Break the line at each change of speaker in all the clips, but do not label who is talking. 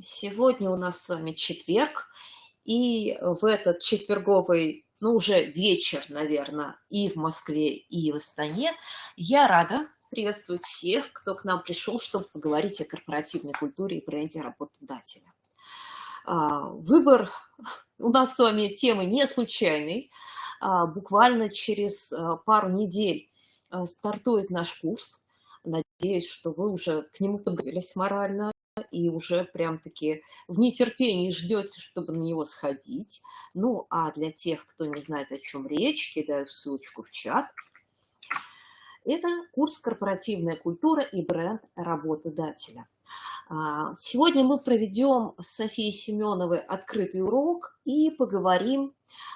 Сегодня у нас с вами четверг, и в этот четверговый, ну уже вечер, наверное, и в Москве, и в Астане, я рада приветствовать всех, кто к нам пришел, чтобы поговорить о корпоративной культуре и бренде работодателя. А, выбор у нас с вами темы не случайный. А, буквально через а, пару недель стартует наш курс. Надеюсь, что вы уже к нему подготовились морально, и уже прям-таки в нетерпении ждете, чтобы на него сходить. Ну, а для тех, кто не знает, о чем речь, кидаю ссылочку в чат. Это курс «Корпоративная культура и бренд работодателя». А, сегодня мы проведем с Софией Семеновой открытый урок и поговорим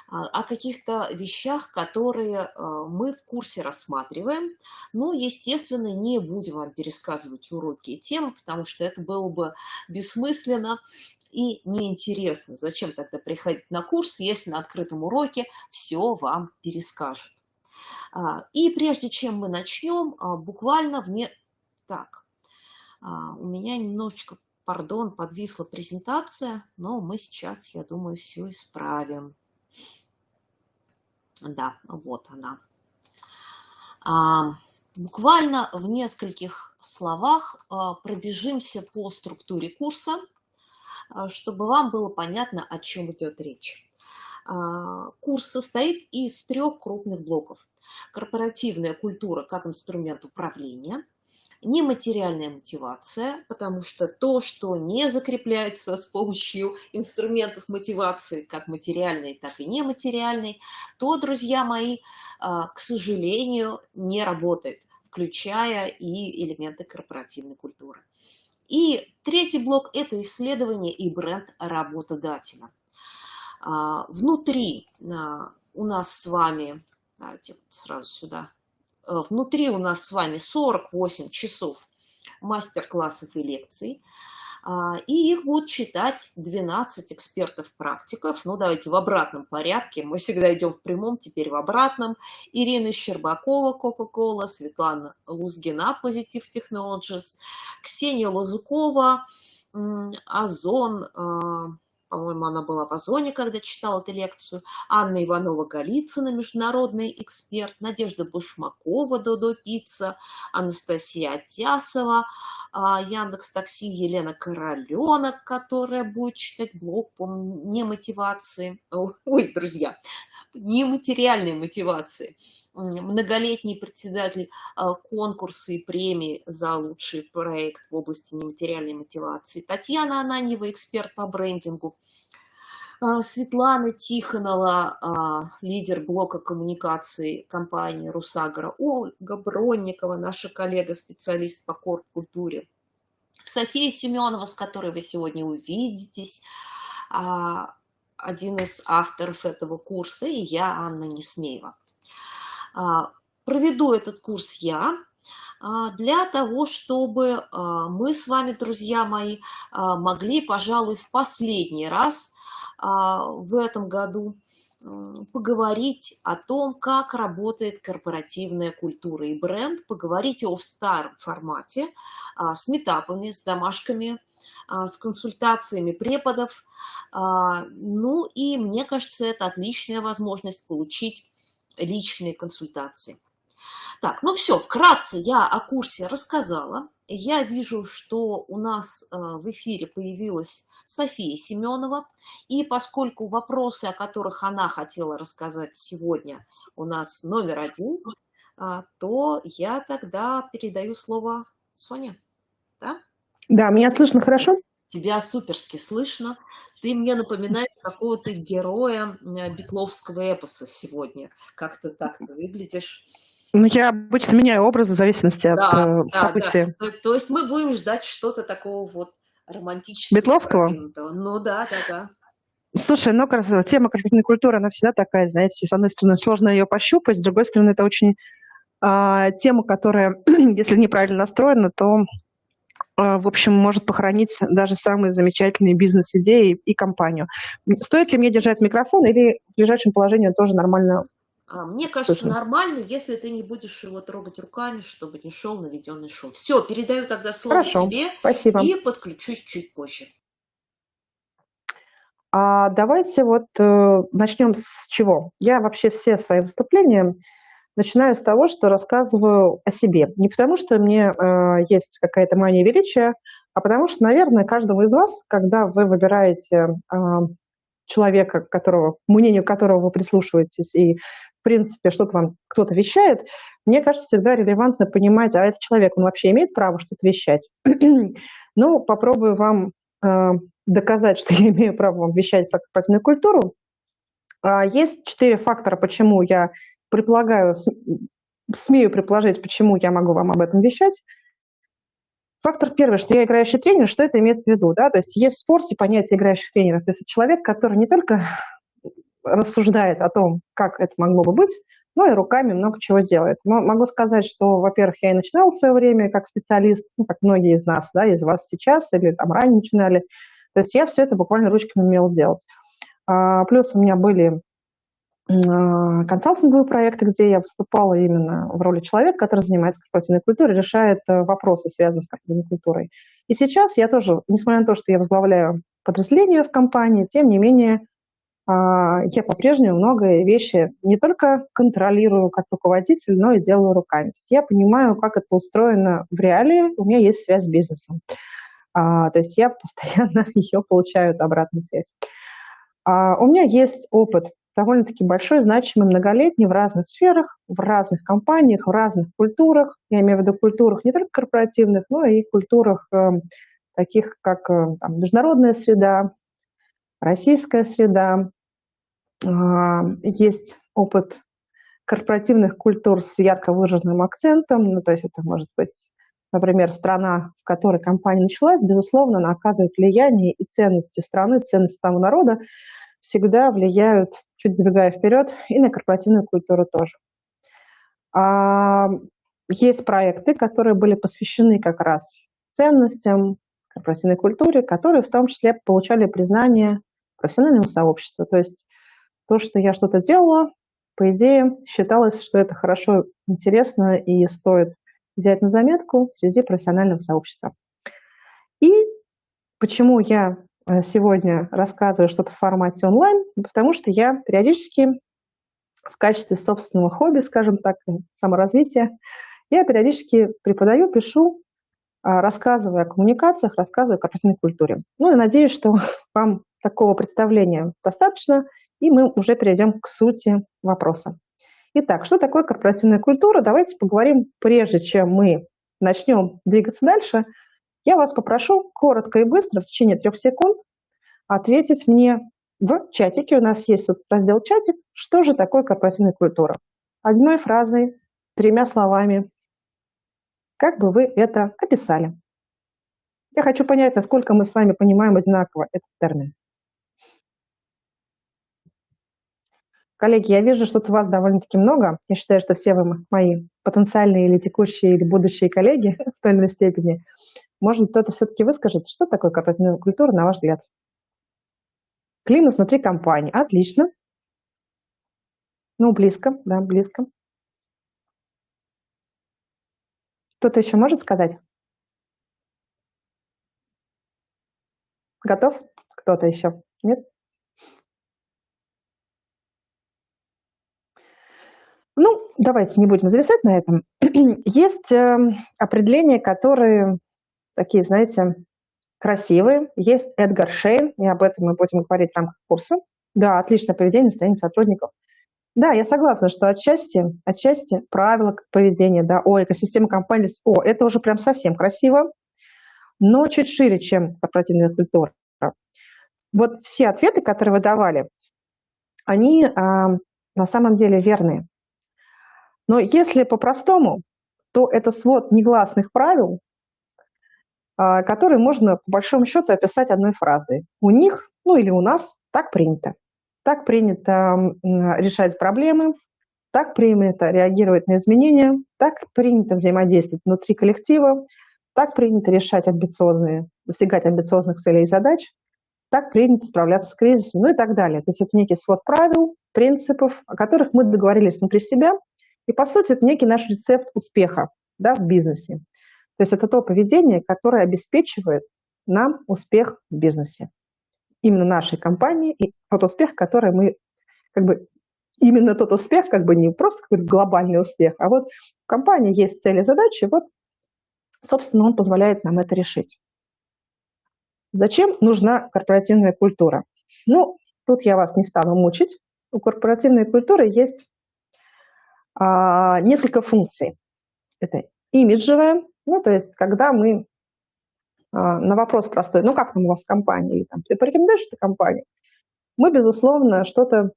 а, о каких-то вещах, которые а, мы в курсе рассматриваем. Но, естественно, не будем вам пересказывать уроки и темы, потому что это было бы бессмысленно и неинтересно. Зачем тогда приходить на курс, если на открытом уроке все вам перескажут. И прежде чем мы начнем, буквально вне... Так, у меня немножечко, пардон, подвисла презентация, но мы сейчас, я думаю, все исправим. Да, вот она. А, буквально в нескольких словах а, пробежимся по структуре курса, чтобы вам было понятно, о чем идет речь. Курс состоит из трех крупных блоков. Корпоративная культура как инструмент управления – нематериальная мотивация, потому что то, что не закрепляется с помощью инструментов мотивации, как материальной, так и нематериальной, то, друзья мои, а, к сожалению, не работает, включая и элементы корпоративной культуры. И третий блок – это исследование и бренд работодателя. А, внутри а, у нас с вами, давайте сразу сюда внутри у нас с вами 48 часов мастер-классов и лекций. А, и их будут читать 12 экспертов-практиков. Ну, давайте в обратном порядке. Мы всегда идем в прямом, теперь в обратном. Ирина Щербакова, Coca-Cola, Светлана Лузгина, Positive Technologies, Ксения Лазукова, Озон, а, по-моему, она была в Озоне, когда читала эту лекцию, Анна Иванова-Голицына, международный эксперт, Надежда Бушмакова, Додо Пицца, Анастасия Атясова, а, Яндекс Такси, Елена Короленок, которая будет читать блог по немотивации. Ой, друзья, нематериальной мотивации многолетний председатель а, конкурса и премии за лучший проект в области нематериальной мотивации. Татьяна Ананьева, эксперт по брендингу. А, Светлана Тихонова, а, лидер блока коммуникации компании «Русагра». Ольга Бронникова, наша коллега, специалист по корп-культуре. София Семенова, с которой вы сегодня увидитесь, один из авторов этого курса, и я, Анна Несмеева. А, проведу этот курс я а, для того, чтобы а, мы с вами, друзья мои, могли, пожалуй, в последний раз в этом году поговорить о том, как работает корпоративная культура и бренд, поговорить о старом формате с метапами, с домашками, с консультациями преподов. Ну и мне кажется, это отличная возможность получить личные консультации. Так, ну все, вкратце я о курсе рассказала. Я вижу, что у нас э, в эфире появилась София Семенова. И поскольку вопросы, о которых она хотела рассказать сегодня, у нас номер один, а, то я тогда передаю слово Соне. Да?
Да, меня слышно хорошо?
Тебя суперски слышно. Ты мне напоминаешь какого-то героя битловского эпоса сегодня. Как то так ты выглядишь.
Ну, я обычно меняю образы в зависимости да, от э, да, события.
Да. То есть мы будем ждать что-то такого вот романтического.
Битловского?
Ну да, да, да.
Слушай, ну, тема корпоративной культуры, она всегда такая, знаете, с одной стороны, сложно ее пощупать, с другой стороны, это очень э, тема, которая, если неправильно настроена, то в общем, может похоронить даже самые замечательные бизнес-идеи и компанию. Стоит ли мне держать микрофон или в ближайшем положении тоже нормально?
А, мне кажется, Слушай. нормально, если ты не будешь его трогать руками, чтобы не шел наведенный шум. Все, передаю тогда слово
Хорошо,
тебе
спасибо.
и подключусь чуть позже.
А давайте вот э, начнем с чего. Я вообще все свои выступления начинаю с того, что рассказываю о себе. Не потому, что мне э, есть какая-то мания величия, а потому что, наверное, каждому из вас, когда вы выбираете э, человека, которого, мнению которого вы прислушиваетесь, и, в принципе, что-то вам кто-то вещает, мне кажется, всегда релевантно понимать, а этот человек, он вообще имеет право что-то вещать? ну, попробую вам э, доказать, что я имею право вам вещать про корпоративную культуру. Э, есть четыре фактора, почему я предполагаю, смею предположить, почему я могу вам об этом вещать. Фактор первый, что я играющий тренер, что это имеется в виду? Да? То есть есть в спорте понятие играющих тренеров. То есть человек, который не только рассуждает о том, как это могло бы быть, но и руками много чего делает. Могу сказать, что, во-первых, я и начинала в свое время как специалист, ну, как многие из нас, да, из вас сейчас или там ранее начинали. То есть я все это буквально ручками умела делать. А, плюс у меня были консалтинговые проекты, где я выступала именно в роли человека, который занимается корпоративной культурой, решает э, вопросы, связанные с корпоративной культурой. И сейчас я тоже, несмотря на то, что я возглавляю подразделение в компании, тем не менее а, я по-прежнему многие вещи не только контролирую как руководитель, но и делаю руками. То есть я понимаю, как это устроено в реалии, у меня есть связь с бизнесом. А, то есть я постоянно ее получаю, обратную связь. у меня есть опыт довольно-таки большой, значимый, многолетний в разных сферах, в разных компаниях, в разных культурах. Я имею в виду культурах не только корпоративных, но и культурах э, таких, как э, там, международная среда, российская среда. Э, есть опыт корпоративных культур с ярко выраженным акцентом, ну, то есть это может быть, например, страна, в которой компания началась, безусловно, она оказывает влияние и ценности страны, ценности того народа, всегда влияют, чуть забегая вперед, и на корпоративную культуру тоже. А, есть проекты, которые были посвящены как раз ценностям, корпоративной культуре, которые в том числе получали признание профессионального сообщества. То есть то, что я что-то делала, по идее, считалось, что это хорошо, интересно и стоит взять на заметку среди профессионального сообщества. И почему я сегодня рассказываю что-то в формате онлайн, потому что я периодически в качестве собственного хобби, скажем так, саморазвития, я периодически преподаю, пишу, а, рассказываю о коммуникациях, рассказываю о корпоративной культуре. Ну и надеюсь, что вам такого представления достаточно, и мы уже перейдем к сути вопроса. Итак, что такое корпоративная культура? Давайте поговорим, прежде чем мы начнем двигаться дальше – я вас попрошу коротко и быстро, в течение трех секунд, ответить мне в чатике. У нас есть раздел «Чатик». Что же такое корпоративная культура? Одной фразой, тремя словами. Как бы вы это описали? Я хочу понять, насколько мы с вами понимаем одинаково этот термин. Коллеги, я вижу, что у вас довольно-таки много. Я считаю, что все вы мои потенциальные или текущие, или будущие коллеги в той или иной степени. Может, кто-то все-таки выскажет, что такое корпоративная культура, на ваш взгляд? Климат внутри компании. Отлично. Ну, близко, да, близко. Кто-то еще может сказать? Готов? Кто-то еще? Нет? Ну, давайте не будем зависать на этом. Есть э, определения, которые такие, знаете, красивые. Есть Эдгар Шейн, и об этом мы будем говорить в рамках курса. Да, отличное поведение, настроение сотрудников. Да, я согласна, что отчасти, отчасти правила поведения, да, о, экосистема компании, о, это уже прям совсем красиво, но чуть шире, чем корпоративная культура. Вот все ответы, которые вы давали, они а, на самом деле верные. Но если по-простому, то это свод негласных правил, а, который можно по большому счету описать одной фразой. У них, ну или у нас, так принято. Так принято решать проблемы, так принято реагировать на изменения, так принято взаимодействовать внутри коллектива, так принято решать амбициозные, достигать амбициозных целей и задач, так принято справляться с кризисом, ну и так далее. То есть это некий свод правил, принципов, о которых мы договорились внутри себя, и, по сути, это некий наш рецепт успеха да, в бизнесе. То есть это то поведение, которое обеспечивает нам успех в бизнесе. именно нашей компании и тот успех, который мы, как бы, именно тот успех, как бы не просто какой-то глобальный успех, а вот в компании есть цели задачи, вот, собственно, он позволяет нам это решить. Зачем нужна корпоративная культура? Ну, тут я вас не стану мучить. У корпоративной культуры есть а, несколько функций. Это имиджевая, ну, то есть когда мы а, на вопрос простой, ну, как там у вас компания, или там, ты порекомендуешь эту компанию, мы, безусловно, что-то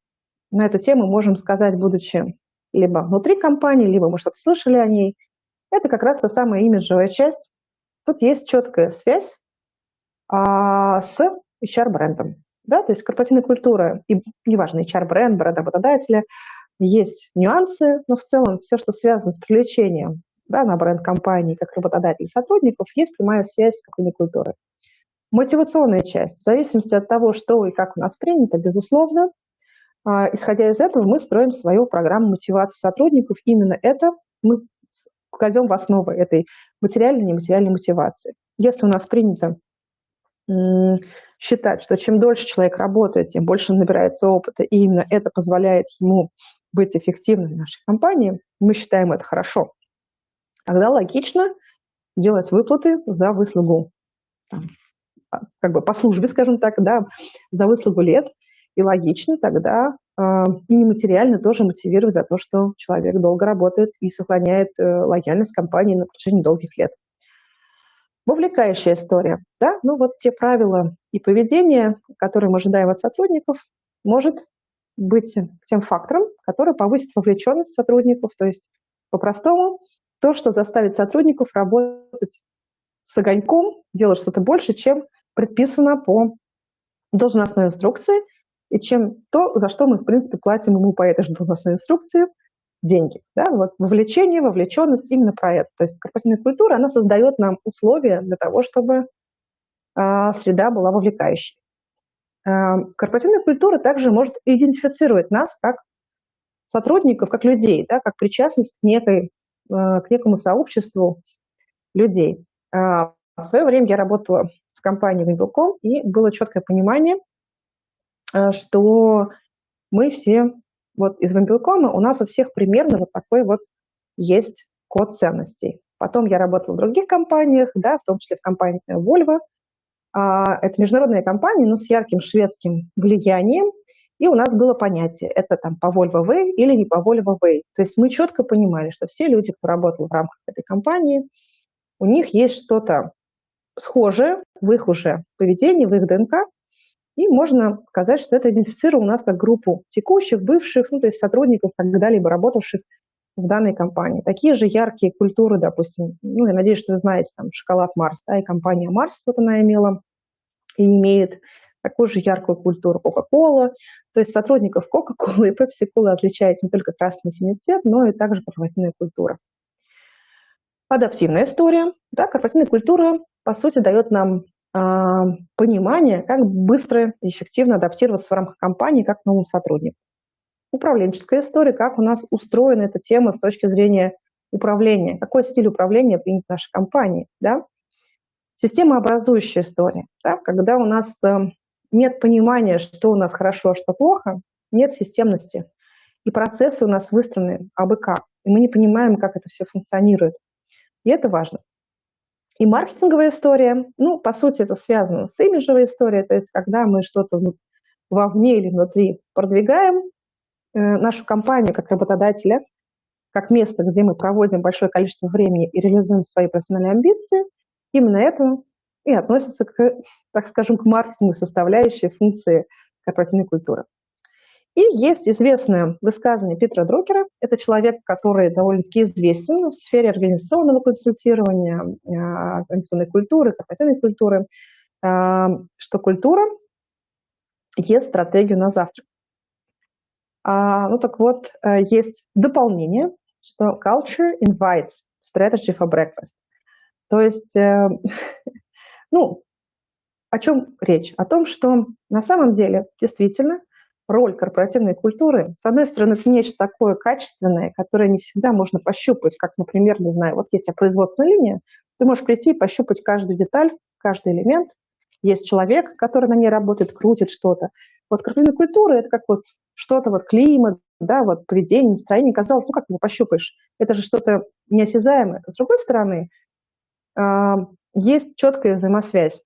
на эту тему можем сказать, будучи либо внутри компании, либо мы что-то слышали о ней. Это как раз та самая имиджевая часть. Тут есть четкая связь а, с HR-брендом. Да? То есть корпоративная культура, и неважно, HR-бренд, бренд работодателя, есть нюансы, но в целом все, что связано с привлечением да, на бренд компании как работодателей сотрудников, есть прямая связь с корпоративной культурой. Мотивационная часть. В зависимости от того, что и как у нас принято, безусловно, а, исходя из этого, мы строим свою программу мотивации сотрудников. Именно это мы кладем в основу этой материальной и нематериальной мотивации. Если у нас принято считать, что чем дольше человек работает, тем больше набирается опыта, и именно это позволяет ему быть эффективным в нашей компании, мы считаем это хорошо. Тогда логично делать выплаты за выслугу, там, а, как бы по службе, скажем так, да, за выслугу лет, и логично тогда э, и нематериально тоже мотивировать за то, что человек долго работает и сохраняет э, лояльность компании на протяжении долгих лет. Вовлекающая история. Да? Ну вот те правила и поведение, которые мы ожидаем от сотрудников, может быть тем фактором, который повысит вовлеченность сотрудников. То есть, по-простому, то, что заставит сотрудников работать с огоньком, делать что-то больше, чем предписано по должностной инструкции, и чем то, за что мы, в принципе, платим ему по этой же должностной инструкции – деньги. Да? Вот вовлечение, вовлеченность именно про это. То есть корпоративная культура, она создает нам условия для того, чтобы э, среда была вовлекающей. Э, корпоративная культура также может идентифицировать нас как сотрудников, как людей, да, как причастность к, некой, к некому сообществу людей. Э, в свое время я работала в компании Вимбелком, и было четкое понимание, э, что мы все вот из Вимпелкома у нас у всех примерно вот такой вот есть код ценностей. Потом я работала в других компаниях, да, в том числе в компании Volvo. А, это международная компания, но с ярким шведским влиянием. И у нас было понятие, это там по Volvo Way или не по Volvo Way. То есть мы четко понимали, что все люди, кто работал в рамках этой компании, у них есть что-то схожее в их уже поведении, в их ДНК, и можно сказать, что это идентифицировало нас как группу текущих, бывших, ну, то есть сотрудников, когда-либо работавших в данной компании. Такие же яркие культуры, допустим, ну, я надеюсь, что вы знаете, там, шоколад Марс, да, и компания Марс, вот она имела и имеет такую же яркую культуру Coca-Cola. То есть сотрудников Coca-Cola и Pepsi-Cola отличает не только красный и синий цвет, но и также корпоративная культура. Адаптивная история. Да, корпоративная культура, по сути, дает нам а, понимание, как быстро и эффективно адаптироваться в рамках компании как новым сотрудникам. Управленческая история, как у нас устроена эта тема с точки зрения управления, какой стиль управления принят в нашей компании. Да? Системообразующая история, да? когда у нас э, нет понимания, что у нас хорошо, а что плохо, нет системности, и процессы у нас выстроены абы как, и мы не понимаем, как это все функционирует. И это важно. И маркетинговая история, ну, по сути, это связано с имиджевой историей, то есть когда мы что-то вовне или внутри продвигаем, э, нашу компанию как работодателя, как место, где мы проводим большое количество времени и реализуем свои профессиональные амбиции, именно это и относится к, так скажем, к маркетинговой составляющей функции корпоративной культуры. И есть известное высказывание Питера Друкера. Это человек, который довольно-таки известен в сфере организационного консультирования, а, организационной культуры, корпоративной культуры, а, что культура есть стратегию на завтрак. А, ну так вот, э, есть дополнение, что culture invites strategy for breakfast. То есть, э, ну, о чем речь? О том, что на самом деле действительно – роль корпоративной культуры, с одной стороны, это нечто такое качественное, которое не всегда можно пощупать, как, например, не знаю, вот есть производственная линия, ты можешь прийти и пощупать каждую деталь, каждый элемент, есть человек, который на ней работает, крутит что-то. Вот корпоративная культура – это как вот что-то, вот климат, да, вот поведение, настроение. Казалось, ну как его пощупаешь? Это же что-то неосязаемое. С другой стороны, а, есть четкая взаимосвязь.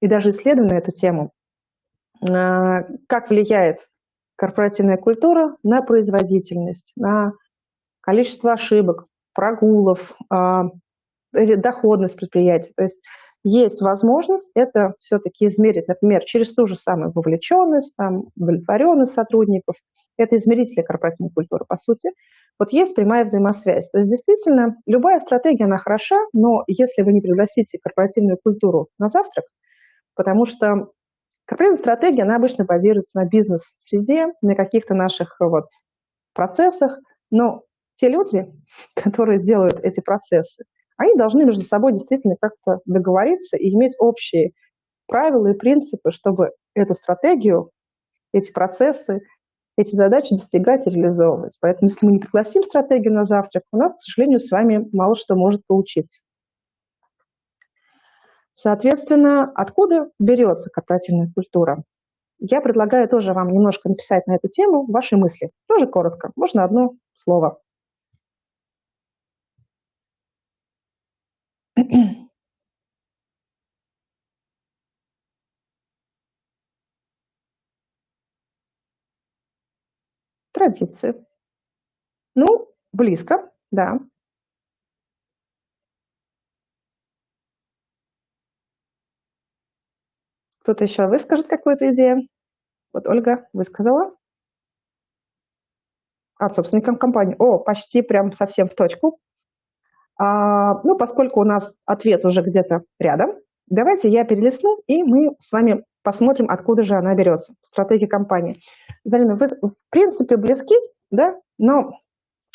И даже исследовано эту тему. А, как влияет корпоративная культура на производительность, на количество ошибок, прогулов, а, доходность предприятия. То есть есть возможность это все-таки измерить, например, через ту же самую вовлеченность, там, удовлетворенность сотрудников. Это измерители корпоративной культуры, по сути. Вот есть прямая взаимосвязь. То есть действительно любая стратегия, она хороша, но если вы не пригласите корпоративную культуру на завтрак, потому что корпоративная стратегия, она обычно базируется на бизнес-среде, на каких-то наших вот процессах, но те люди, которые делают эти процессы, они должны между собой действительно как-то договориться и иметь общие правила и принципы, чтобы эту стратегию, эти процессы, эти задачи достигать и реализовывать. Поэтому если мы не пригласим стратегию на завтрак, у нас, к сожалению, с вами мало что может получиться. Соответственно, откуда берется корпоративная культура? Я предлагаю тоже вам немножко написать на эту тему ваши мысли. Тоже коротко, можно одно слово. Традиции. Ну, близко, да. Кто-то еще выскажет какую-то идею? Вот Ольга высказала. От собственникам компании. О, почти прям совсем в точку. А, ну, поскольку у нас ответ уже где-то рядом, давайте я перелистну, и мы с вами посмотрим, откуда же она берется, стратегия компании. Залина, вы в принципе близки, да, но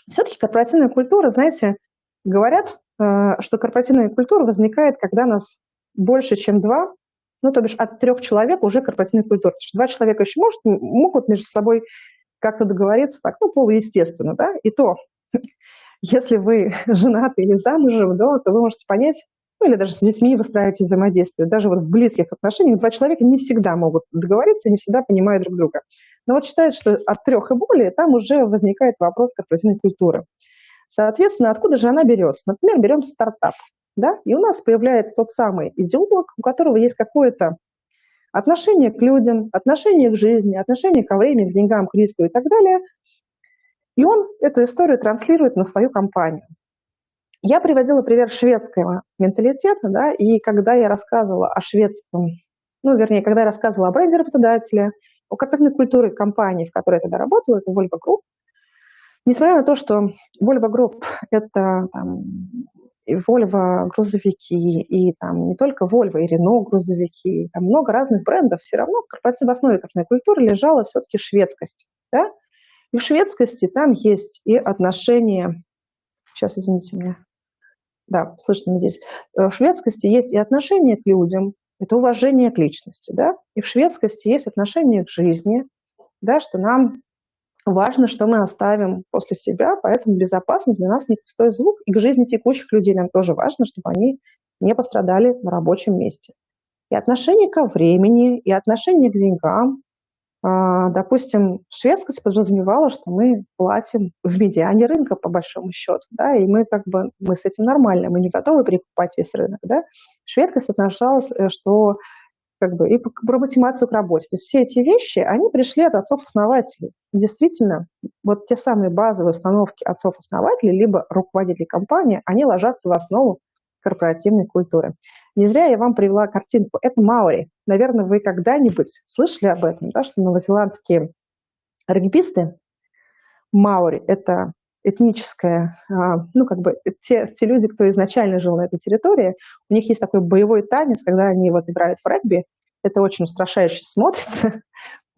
все-таки корпоративная культура, знаете, говорят, э, что корпоративная культура возникает, когда нас больше, чем два, ну, то бишь от трех человек уже корпоративная культура. Потому что два человека еще может, могут между собой как-то договориться так, ну, полуестественно, да, и то если вы женаты или замужем, да, то вы можете понять, ну или даже с детьми выстраиваете взаимодействие. Даже вот в близких отношениях два человека не всегда могут договориться, не всегда понимают друг друга. Но вот считают, что от трех и более там уже возникает вопрос корпоративной культуры. Соответственно, откуда же она берется? Например, берем стартап. Да? И у нас появляется тот самый идеолог, у которого есть какое-то отношение к людям, отношение к жизни, отношение ко времени, к деньгам, к риску и так далее – и он эту историю транслирует на свою компанию. Я приводила пример шведского менталитета, да, и когда я рассказывала о шведском, ну, вернее, когда я рассказывала о бренде работодателя, о корпоративной культуре компании, в которой я тогда работала, это Volvo Group, несмотря на то, что Volvo Group – это там, и Volvo грузовики, и там не только Volvo, и Renault грузовики, там много разных брендов, все равно в корпоративной основе корпоративной культуры лежала все-таки шведскость. Да? И в шведскости там есть и отношения, сейчас извините меня, да, слышно здесь, э, в шведскости есть и отношения к людям, это уважение к личности, да, и в шведскости есть отношение к жизни, да, что нам важно, что мы оставим после себя, поэтому безопасность для нас не пустой звук, и к жизни текущих людей нам тоже важно, чтобы они не пострадали на рабочем месте. И отношение ко времени, и отношение к деньгам, допустим, шведскость подразумевала, что мы платим в медиане рынка по большому счету, да, и мы как бы, мы с этим нормально, мы не готовы прикупать весь рынок, да. Шведскость отношалась, э, что как бы и про мотивацию к работе. То есть все эти вещи, они пришли от отцов-основателей. Действительно, вот те самые базовые установки отцов-основателей, либо руководителей компании, они ложатся в основу корпоративной культуры. Не зря я вам привела картинку. Это Маури. Наверное, вы когда-нибудь слышали об этом, да, что новозеландские регбисты Маури – это этническая, а, ну, как бы те, те люди, кто изначально жил на этой территории, у них есть такой боевой танец, когда они вот играют в регби, это очень устрашающе смотрится.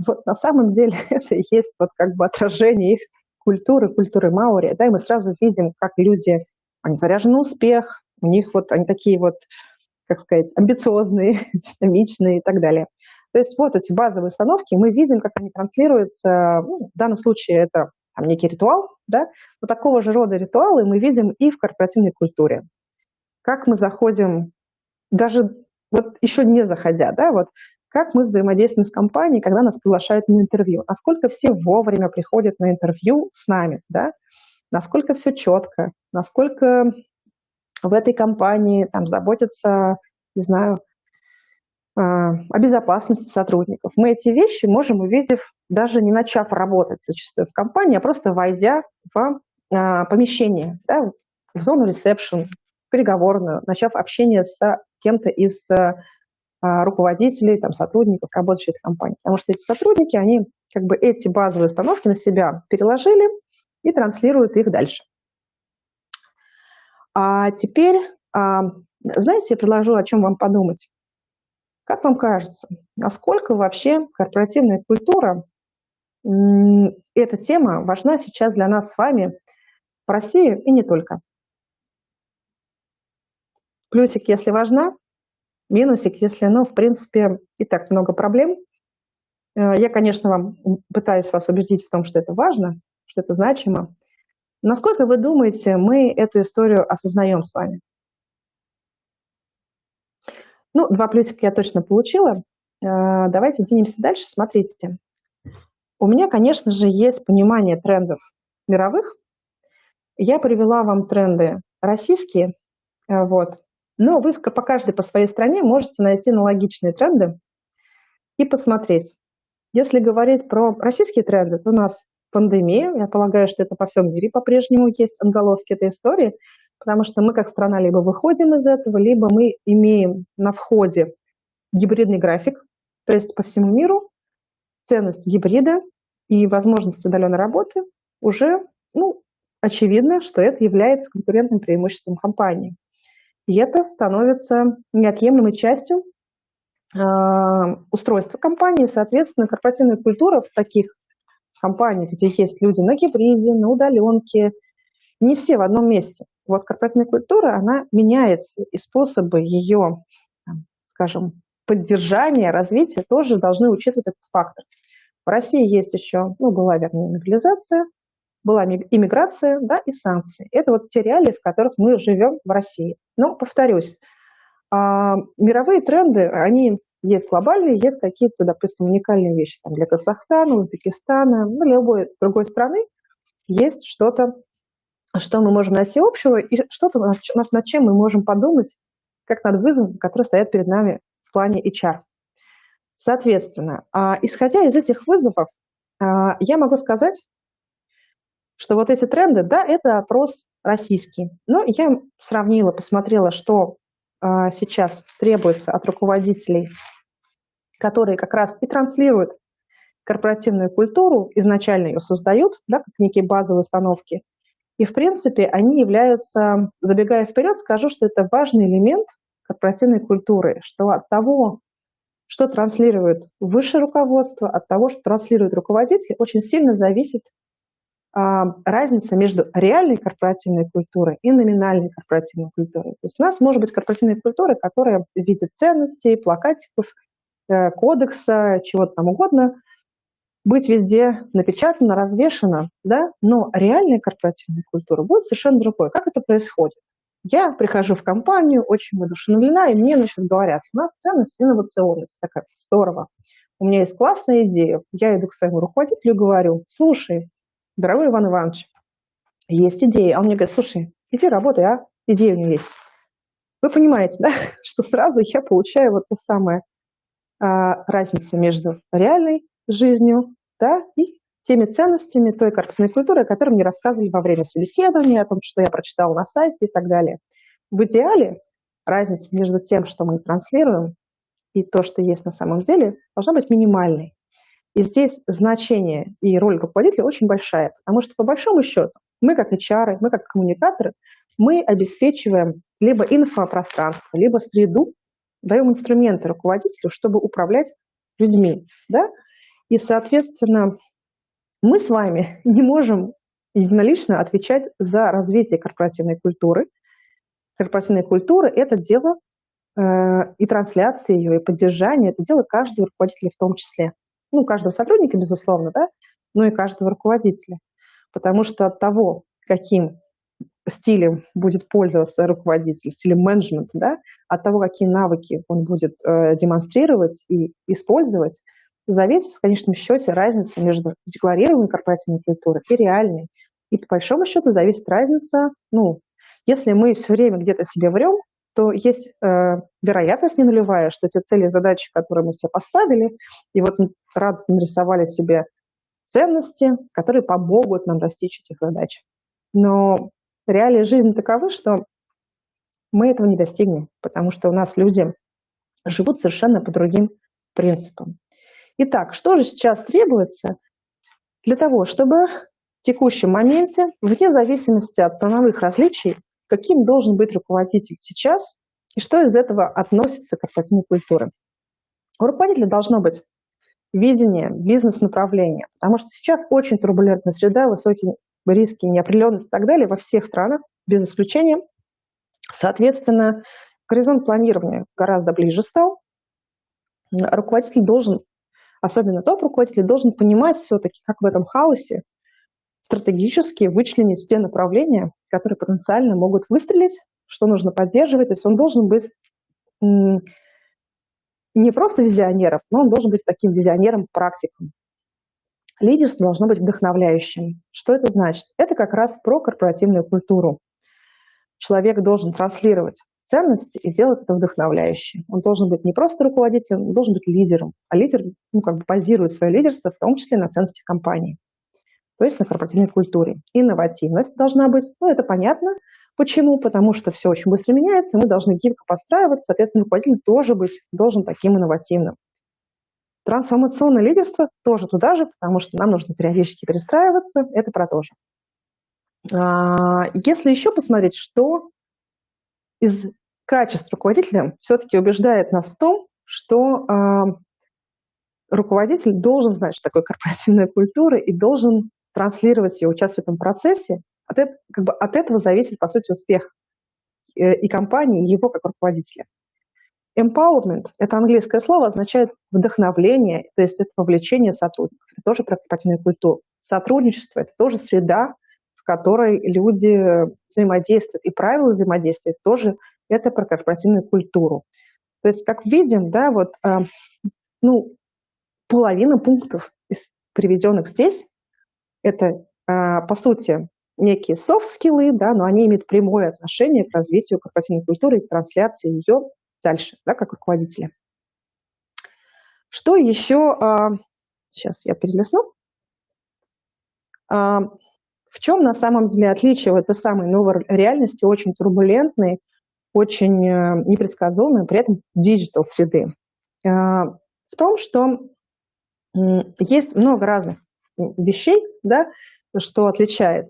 Вот на самом деле это и есть вот как бы отражение их культуры, культуры Маури, да, и мы сразу видим, как люди, они заряжены успех, у них вот они такие вот, как сказать, амбициозные, динамичные и так далее. То есть вот эти базовые установки, мы видим, как они транслируются, ну, в данном случае это там, некий ритуал, да, но такого же рода ритуалы мы видим и в корпоративной культуре. Как мы заходим, даже вот еще не заходя, да, вот как мы взаимодействуем с компанией, когда нас приглашают на интервью, насколько все вовремя приходят на интервью с нами, да, насколько все четко, насколько в этой компании там заботятся, не знаю, а, о безопасности сотрудников. Мы эти вещи можем, увидев, даже не начав работать зачастую в компании, а просто войдя в а, помещение, да, в зону ресепшн, переговорную, начав общение с кем-то из а, руководителей, там, сотрудников, работающих в компании. Потому что эти сотрудники, они как бы эти базовые установки на себя переложили и транслируют их дальше. А теперь, знаете, я предложу, о чем вам подумать. Как вам кажется, насколько вообще корпоративная культура, эта тема важна сейчас для нас с вами в России и не только? Плюсик, если важна, минусик, если, ну, в принципе, и так много проблем. Э, я, конечно, вам пытаюсь вас убедить в том, что это важно, что это значимо. Насколько вы думаете, мы эту историю осознаем с вами? Ну, два плюсика я точно получила. Э, давайте двинемся дальше. Смотрите. У меня, конечно же, есть понимание трендов мировых. Я привела вам тренды российские, э, вот. но вы по каждой по своей стране можете найти аналогичные тренды и посмотреть. Если говорить про российские тренды, то у нас пандемия, я полагаю, что это по всем мире по-прежнему есть отголоски этой истории – потому что мы как страна либо выходим из этого, либо мы имеем на входе гибридный график, то есть по всему миру ценность гибрида и возможность удаленной работы уже, ну, очевидно, что это является конкурентным преимуществом компании. И это становится неотъемлемой частью э, устройства компании. Соответственно, корпоративная культура в таких компаниях, где есть люди на гибриде, на удаленке, не все в одном месте. Вот корпоративная культура, она меняется, и способы ее, скажем, поддержания, развития тоже должны учитывать этот фактор. В России есть еще, ну, была, вернее, мобилизация, была иммиграция, да, и санкции. Это вот те реалии, в которых мы живем в России. Но, повторюсь, а, мировые тренды, они есть глобальные, есть какие-то, допустим, уникальные вещи там, для Казахстана, Узбекистана, ну, любой другой страны есть что-то что мы можем найти общего и что-то, над, чем мы можем подумать, как над вызовом, который стоят перед нами в плане HR. Соответственно, а, исходя из этих вызовов, а, я могу сказать, что вот эти тренды, да, это опрос российский. Но я сравнила, посмотрела, что сейчас требуется от руководителей, которые как раз и транслируют корпоративную культуру, изначально ее создают, да, как некие базовые установки – и, в принципе, они являются, забегая вперед, скажу, что это важный элемент корпоративной культуры, что от того, что транслирует высшее руководство, от того, что транслирует руководитель, очень сильно зависит а, разница между реальной корпоративной культурой и номинальной корпоративной культурой. То есть у нас может быть корпоративная культура, которая в виде ценностей, плакатиков, э, кодекса, чего-то там угодно, быть везде напечатано, развешено, да, но реальная корпоративная культура будет совершенно другой. Как это происходит? Я прихожу в компанию, очень воодушевлена, и мне значит, говорят, у нас ценность инновационность. Такая, здорово. У меня есть классная идея. Я иду к своему руководителю и говорю, слушай, дорогой Иван Иванович, есть идея. А он мне говорит, слушай, иди работай, а? Идея у меня есть. Вы понимаете, да, что сразу я получаю вот ту самую а, разницу между реальной жизнью, да, и теми ценностями той корпусной культуры, о которой мне рассказывали во время собеседования, о том, что я прочитала на сайте и так далее. В идеале разница между тем, что мы транслируем, и то, что есть на самом деле, должна быть минимальной. И здесь значение и роль руководителя очень большая, потому что по большому счету мы как HR, мы как коммуникаторы, мы обеспечиваем либо инфопространство, либо среду, даем инструменты руководителю, чтобы управлять людьми. Да? И, соответственно, мы с вами не можем единолично отвечать за развитие корпоративной культуры. Корпоративная культура – это дело э, и трансляции ее, и поддержания, это дело каждого руководителя в том числе. Ну, каждого сотрудника, безусловно, да, но и каждого руководителя. Потому что от того, каким стилем будет пользоваться руководитель, стилем менеджмента, да, от того, какие навыки он будет э, демонстрировать и использовать, зависит в конечном счете разница между декларированной корпоративной культурой и реальной. И по большому счету зависит разница, ну, если мы все время где-то себе врем, то есть э, вероятность не нулевая, что те цели и задачи, которые мы себе поставили, и вот мы радостно нарисовали себе ценности, которые помогут нам достичь этих задач. Но реалии жизни таковы, что мы этого не достигнем, потому что у нас люди живут совершенно по другим принципам. Итак, что же сейчас требуется для того, чтобы в текущем моменте, вне зависимости от страновых различий, каким должен быть руководитель сейчас и что из этого относится к корпоративной культуре. У руководителя должно быть видение, бизнес-направление, потому что сейчас очень турбулентная среда, высокие риски, неопределенность и так далее во всех странах, без исключения. Соответственно, горизонт планирования гораздо ближе стал. Руководитель должен, особенно топ-руководитель, должен понимать все-таки, как в этом хаосе стратегически вычленить те направления, которые потенциально могут выстрелить, что нужно поддерживать. То есть он должен быть не просто визионером, но он должен быть таким визионером-практиком. Лидерство должно быть вдохновляющим. Что это значит? Это как раз про корпоративную культуру. Человек должен транслировать ценности и делать это вдохновляюще. Он должен быть не просто руководителем, он должен быть лидером. А лидер ну, как бы базирует свое лидерство в том числе на ценностях компании, то есть на корпоративной культуре. Инновативность должна быть, ну это понятно. Почему? Потому что все очень быстро меняется, мы должны гибко подстраиваться, соответственно, руководитель тоже быть должен таким инновативным. Трансформационное лидерство тоже туда же, потому что нам нужно периодически перестраиваться, это про то же. А, если еще посмотреть, что из качеств руководителя все-таки убеждает нас в том, что а, руководитель должен знать, что такое корпоративная культура и должен транслировать ее, участвовать в этом процессе. От, как бы от этого зависит, по сути, успех э, и компании, и его как руководителя. Empowerment – это английское слово, означает вдохновление, то есть это вовлечение сотрудников. Это тоже про корпоративную культуру. Сотрудничество – это тоже среда, в которой люди взаимодействуют. И правила взаимодействия тоже это про корпоративную культуру. То есть, как видим, да, вот, э, ну, половина пунктов, приведенных здесь, это, э, по сути, некие софт-скиллы, да, но они имеют прямое отношение к развитию корпоративной культуры и к трансляции ее дальше, да, как руководителя. Что еще, сейчас а, я перелесну, а, в чем на самом деле отличие вот этой самой новой реальности, очень турбулентной, очень э, непредсказуемой, при этом digital среды? А, в том, что есть много разных вещей, да, что отличает,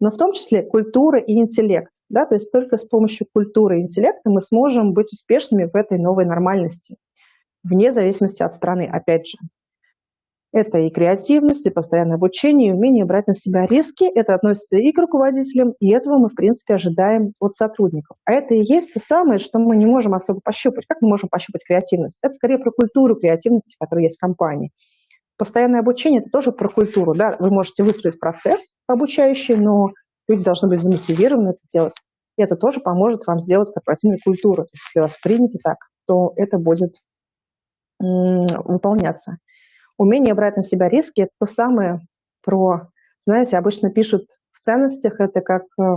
но в том числе культура и интеллект. Да, то есть только с помощью культуры и интеллекта мы сможем быть успешными в этой новой нормальности, вне зависимости от страны, опять же. Это и креативность, и постоянное обучение, и умение брать на себя риски. Это относится и к руководителям, и этого мы, в принципе, ожидаем от сотрудников. А это и есть то самое, что мы не можем особо пощупать. Как мы можем пощупать креативность? Это скорее про культуру креативности, которая есть в компании. Постоянное обучение – это тоже про культуру. Да? Вы можете выстроить процесс обучающий, но Люди должны быть замотивированы это делать. И это тоже поможет вам сделать корпоративную культуру. То есть, если вас примете так, то это будет выполняться. Умение брать на себя риски – это то самое про, знаете, обычно пишут в ценностях это как э,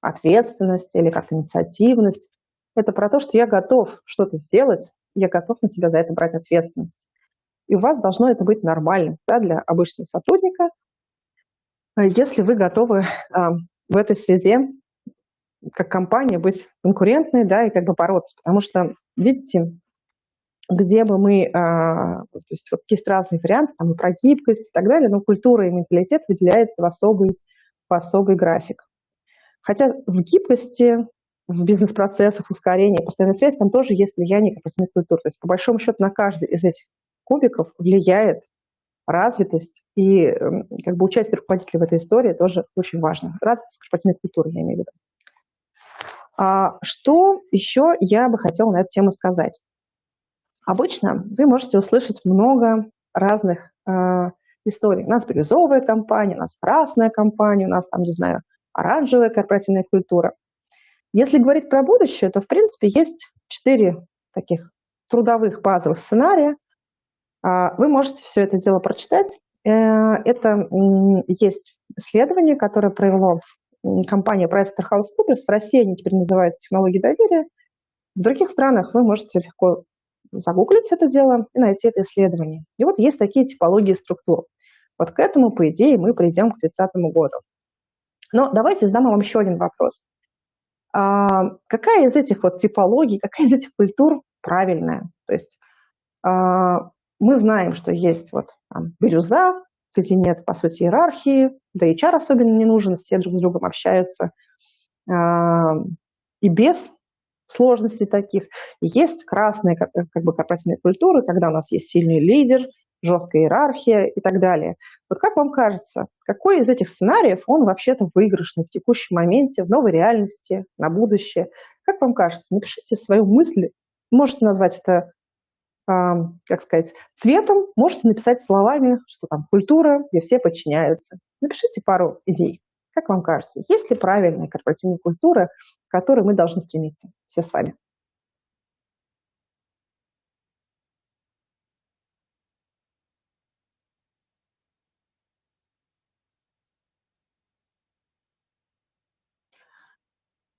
ответственность или как инициативность. Это про то, что я готов что-то сделать, я готов на себя за это брать ответственность. И у вас должно это быть нормально да, для обычного сотрудника, а если вы готовы а, в этой среде как компания быть конкурентной, да, и как бы бороться. Потому что, видите, где бы мы, а, то есть вот есть разные варианты, там и про гибкость и так далее, но культура и менталитет выделяется в особый, в особый график. Хотя в гибкости, в бизнес-процессах, ускорении, постоянной связи, там тоже есть влияние корпоративной культуры. То есть по большому счету на каждый из этих кубиков влияет развитость и как бы участие руководителя в этой истории тоже очень важно. Развитость корпоративной культуры, я имею в виду. А что еще я бы хотела на эту тему сказать? Обычно вы можете услышать много разных э, историй. У нас бирюзовая компания, у нас красная компания, у нас там, не знаю, оранжевая корпоративная культура. Если говорить про будущее, то, в принципе, есть четыре таких трудовых базовых сценария. А, вы можете все это дело прочитать. Э, это есть исследование, которое провело компания PricewaterhouseCoopers. В России они теперь называют технологии доверия. В других странах вы можете легко загуглить это дело и найти это исследование. И вот есть такие типологии структур. Вот к этому, по идее, мы придем к 30 году. Но давайте задам вам еще один вопрос. А, какая из этих вот типологий, какая из этих культур правильная? То есть а, мы знаем, что есть вот там, бирюза, где нет, по сути, иерархии, да и HR особенно не нужен, все друг с другом общаются. А, и без сложностей таких. Есть красные как, как бы корпоративные культуры, когда у нас есть сильный лидер, жесткая иерархия и так далее. Вот как вам кажется, какой из этих сценариев, он вообще-то выигрышный в текущем моменте, в новой реальности, на будущее? Как вам кажется? Напишите свою мысль. Можете назвать это, э, как сказать, цветом, можете написать словами, что там культура, где все подчиняются. Напишите пару идей. Как вам кажется, есть ли правильная корпоративная культура, к которой мы должны стремиться все с вами?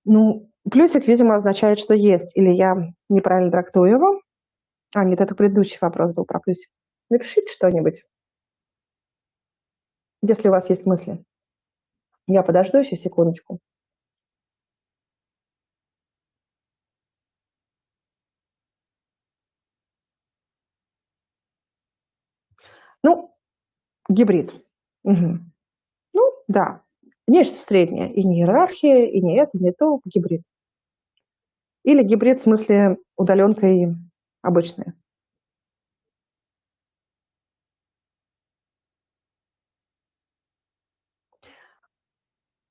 Ну, плюсик, видимо, означает, что есть, или я неправильно трактую его. А, нет, это предыдущий вопрос был про плюсик. Напишите что-нибудь, если у вас есть мысли. Я подожду еще секундочку. Ну, гибрид. Угу. Ну, да, Нечто среднее. И не иерархия, и не это, не то, гибрид. Или гибрид в смысле удаленка и обычная.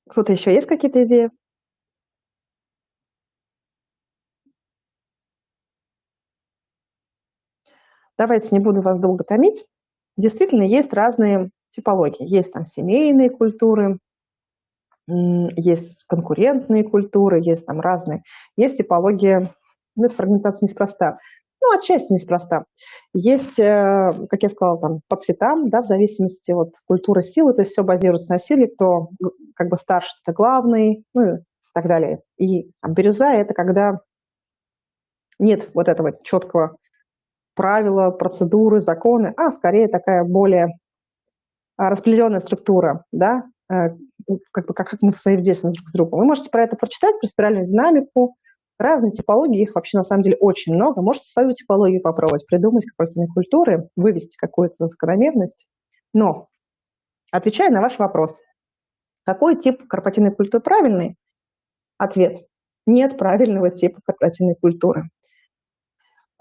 Кто-то еще есть какие-то идеи? Давайте не буду вас долго томить. Действительно, есть разные типологии. Есть там семейные культуры, есть конкурентные культуры, есть там разные. Есть типология, ну, эта фрагментация неспроста. Ну, отчасти неспроста. Есть, э, как я сказала, там, по цветам, да, в зависимости от культуры силы, то есть все базируется на силе, кто как бы старше, это главный, ну и так далее. И там, бирюза – это когда нет вот этого четкого правила, процедуры, законы, а скорее такая более а, распределенная структура, да, э, как, бы, как, как мы взаимодействуем друг с другом. Вы можете про это прочитать, про спиральную динамику, разные типологии, их вообще на самом деле очень много. Можете свою типологию попробовать, придумать корпоративные культуры, вывести какую-то закономерность. Но, отвечая на ваш вопрос, какой тип корпоративной культуры правильный? Ответ – нет правильного типа корпоративной культуры.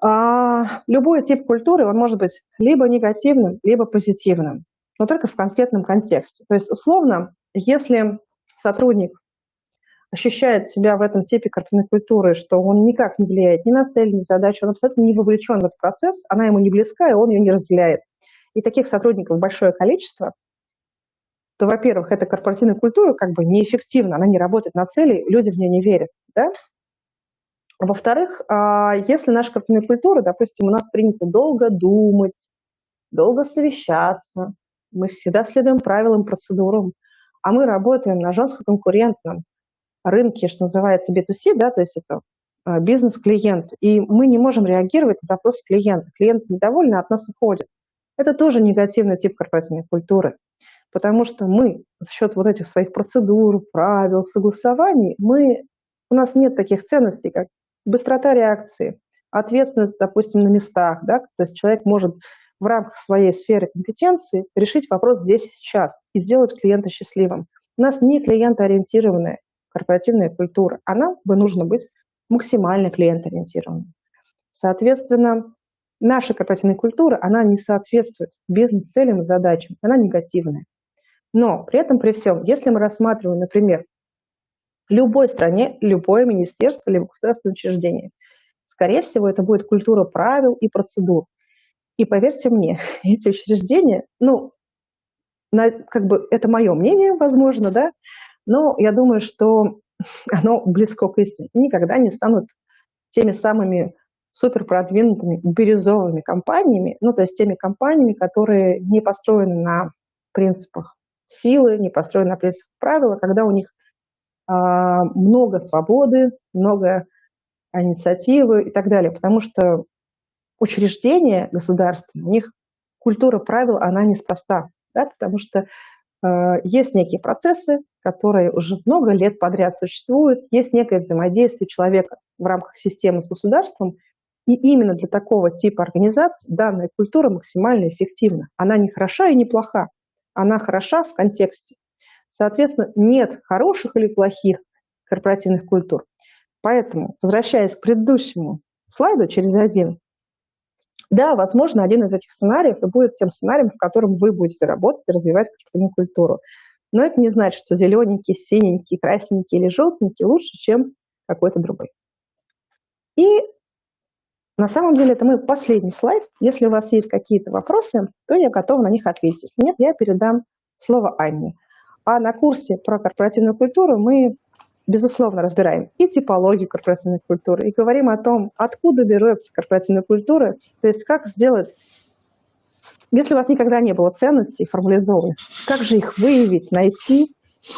А, любой тип культуры, он может быть либо негативным, либо позитивным, но только в конкретном контексте. То есть, условно, если сотрудник ощущает себя в этом типе корпоративной культуры, что он никак не влияет ни на цель, ни на задачу, он абсолютно не вовлечен в этот процесс, она ему не близка, и он ее не разделяет. И таких сотрудников большое количество, то, во-первых, эта корпоративная культура как бы неэффективна, она не работает на цели, люди в нее не верят. Да? Во-вторых, а, если наша корпоративная культура, допустим, у нас принято долго думать, долго совещаться, мы всегда следуем правилам, процедурам, а мы работаем на жестко конкурентном рынке, что называется B2C, да, то есть это а, бизнес-клиент, и мы не можем реагировать на запрос клиента. Клиент недовольны, от нас уходит. Это тоже негативный тип корпоративной культуры, потому что мы за счет вот этих своих процедур, правил, согласований, мы, у нас нет таких ценностей, как быстрота реакции, ответственность, допустим, на местах, да, то есть человек может в рамках своей сферы компетенции решить вопрос здесь и сейчас и сделать клиента счастливым. У нас не клиентоориентированная корпоративная культура, а нам бы нужно быть максимально клиентоориентированным. Соответственно, наша корпоративная культура, она не соответствует бизнес-целям и задачам, она негативная. Но при этом, при всем, если мы рассматриваем, например, в любой стране, любое министерство, либо государственное учреждение, скорее всего, это будет культура правил и процедур. И поверьте мне, эти учреждения, ну, на, как бы это мое мнение, возможно, да, но я думаю, что оно близко к истине. Никогда не станут теми самыми супер продвинутыми бирюзовыми компаниями, ну, то есть теми компаниями, которые не построены на принципах силы, не построены на принципах правила, когда у них а, много свободы, много инициативы и так далее, потому что учреждения государственные, у них культура правил, она неспроста, да, потому что э, есть некие процессы, которые уже много лет подряд существуют, есть некое взаимодействие человека в рамках системы с государством, и именно для такого типа организаций данная культура максимально эффективна. Она не хороша и не плоха, она хороша в контексте. Соответственно, нет хороших или плохих корпоративных культур. Поэтому, возвращаясь к предыдущему слайду через один, да, возможно, один из этих сценариев и будет тем сценарием, в котором вы будете работать и развивать корпоративную культуру. Но это не значит, что зелененький, синенький, красненький или желтенький лучше, чем какой-то другой. И на самом деле это мой последний слайд. Если у вас есть какие-то вопросы, то я готова на них ответить. Если нет, я передам слово Анне. А на курсе про корпоративную культуру мы безусловно, разбираем и типологию корпоративной культуры, и говорим о том, откуда берется корпоративная культура, то есть как сделать, если у вас никогда не было ценностей формализованных, как же их выявить, найти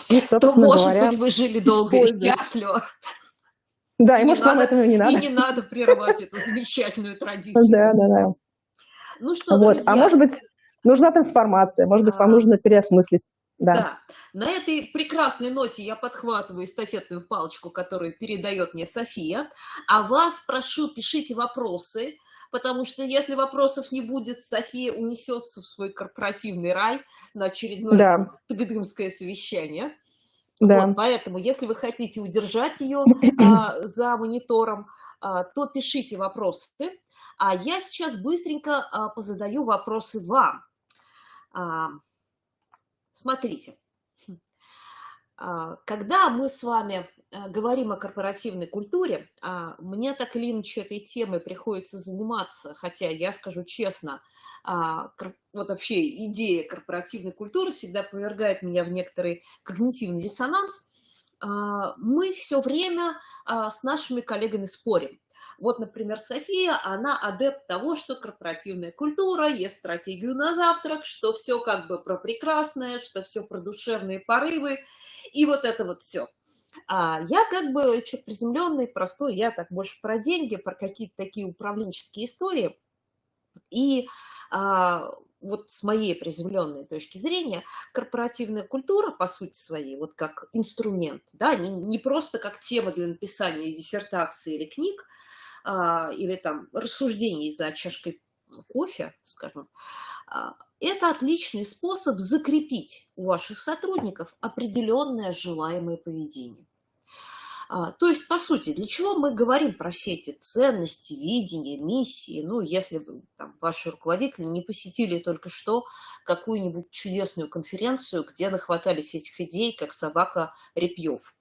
и, собственно то, может говоря, быть, вы жили долго и счастливо.
Да, и, и может, надо, вам этого не надо.
И не надо прерывать эту замечательную традицию.
Да, да, да. Ну что, вот. А друзья... А может быть, нужна трансформация, может быть, вам а. нужно переосмыслить да. да.
На этой прекрасной ноте я подхватываю эстафетную палочку, которую передает мне София. А вас прошу, пишите вопросы, потому что если вопросов не будет, София унесется в свой корпоративный рай на очередное да. ТГДМское совещание. Да. Вот, поэтому, если вы хотите удержать ее а, за монитором, а, то пишите вопросы. А я сейчас быстренько а, позадаю вопросы вам. А, Смотрите, а, когда мы с вами говорим о корпоративной культуре, а, мне так или иначе этой темой приходится заниматься, хотя я скажу честно, а, вот вообще идея корпоративной культуры всегда повергает меня в некоторый когнитивный диссонанс. Мы все время с нашими коллегами спорим. Вот, например, София, она адепт того, что корпоративная культура, есть стратегию на завтрак, что все как бы про прекрасное, что все про душевные порывы, и вот это вот все. А я как бы чуть приземленный, простой, я так больше про деньги, про какие-то такие управленческие истории. И а, вот с моей приземленной точки зрения, корпоративная культура, по сути своей, вот как инструмент, да, не, не просто как тема для написания диссертации или книг, а, или там рассуждений за чашкой кофе, скажем, а, это отличный способ закрепить у ваших сотрудников определенное желаемое поведение. А, то есть, по сути, для чего мы говорим про все эти ценности, видения, миссии? Ну, если там, ваши руководители не посетили только что какую-нибудь чудесную конференцию, где нахватались этих идей, как собака репьев.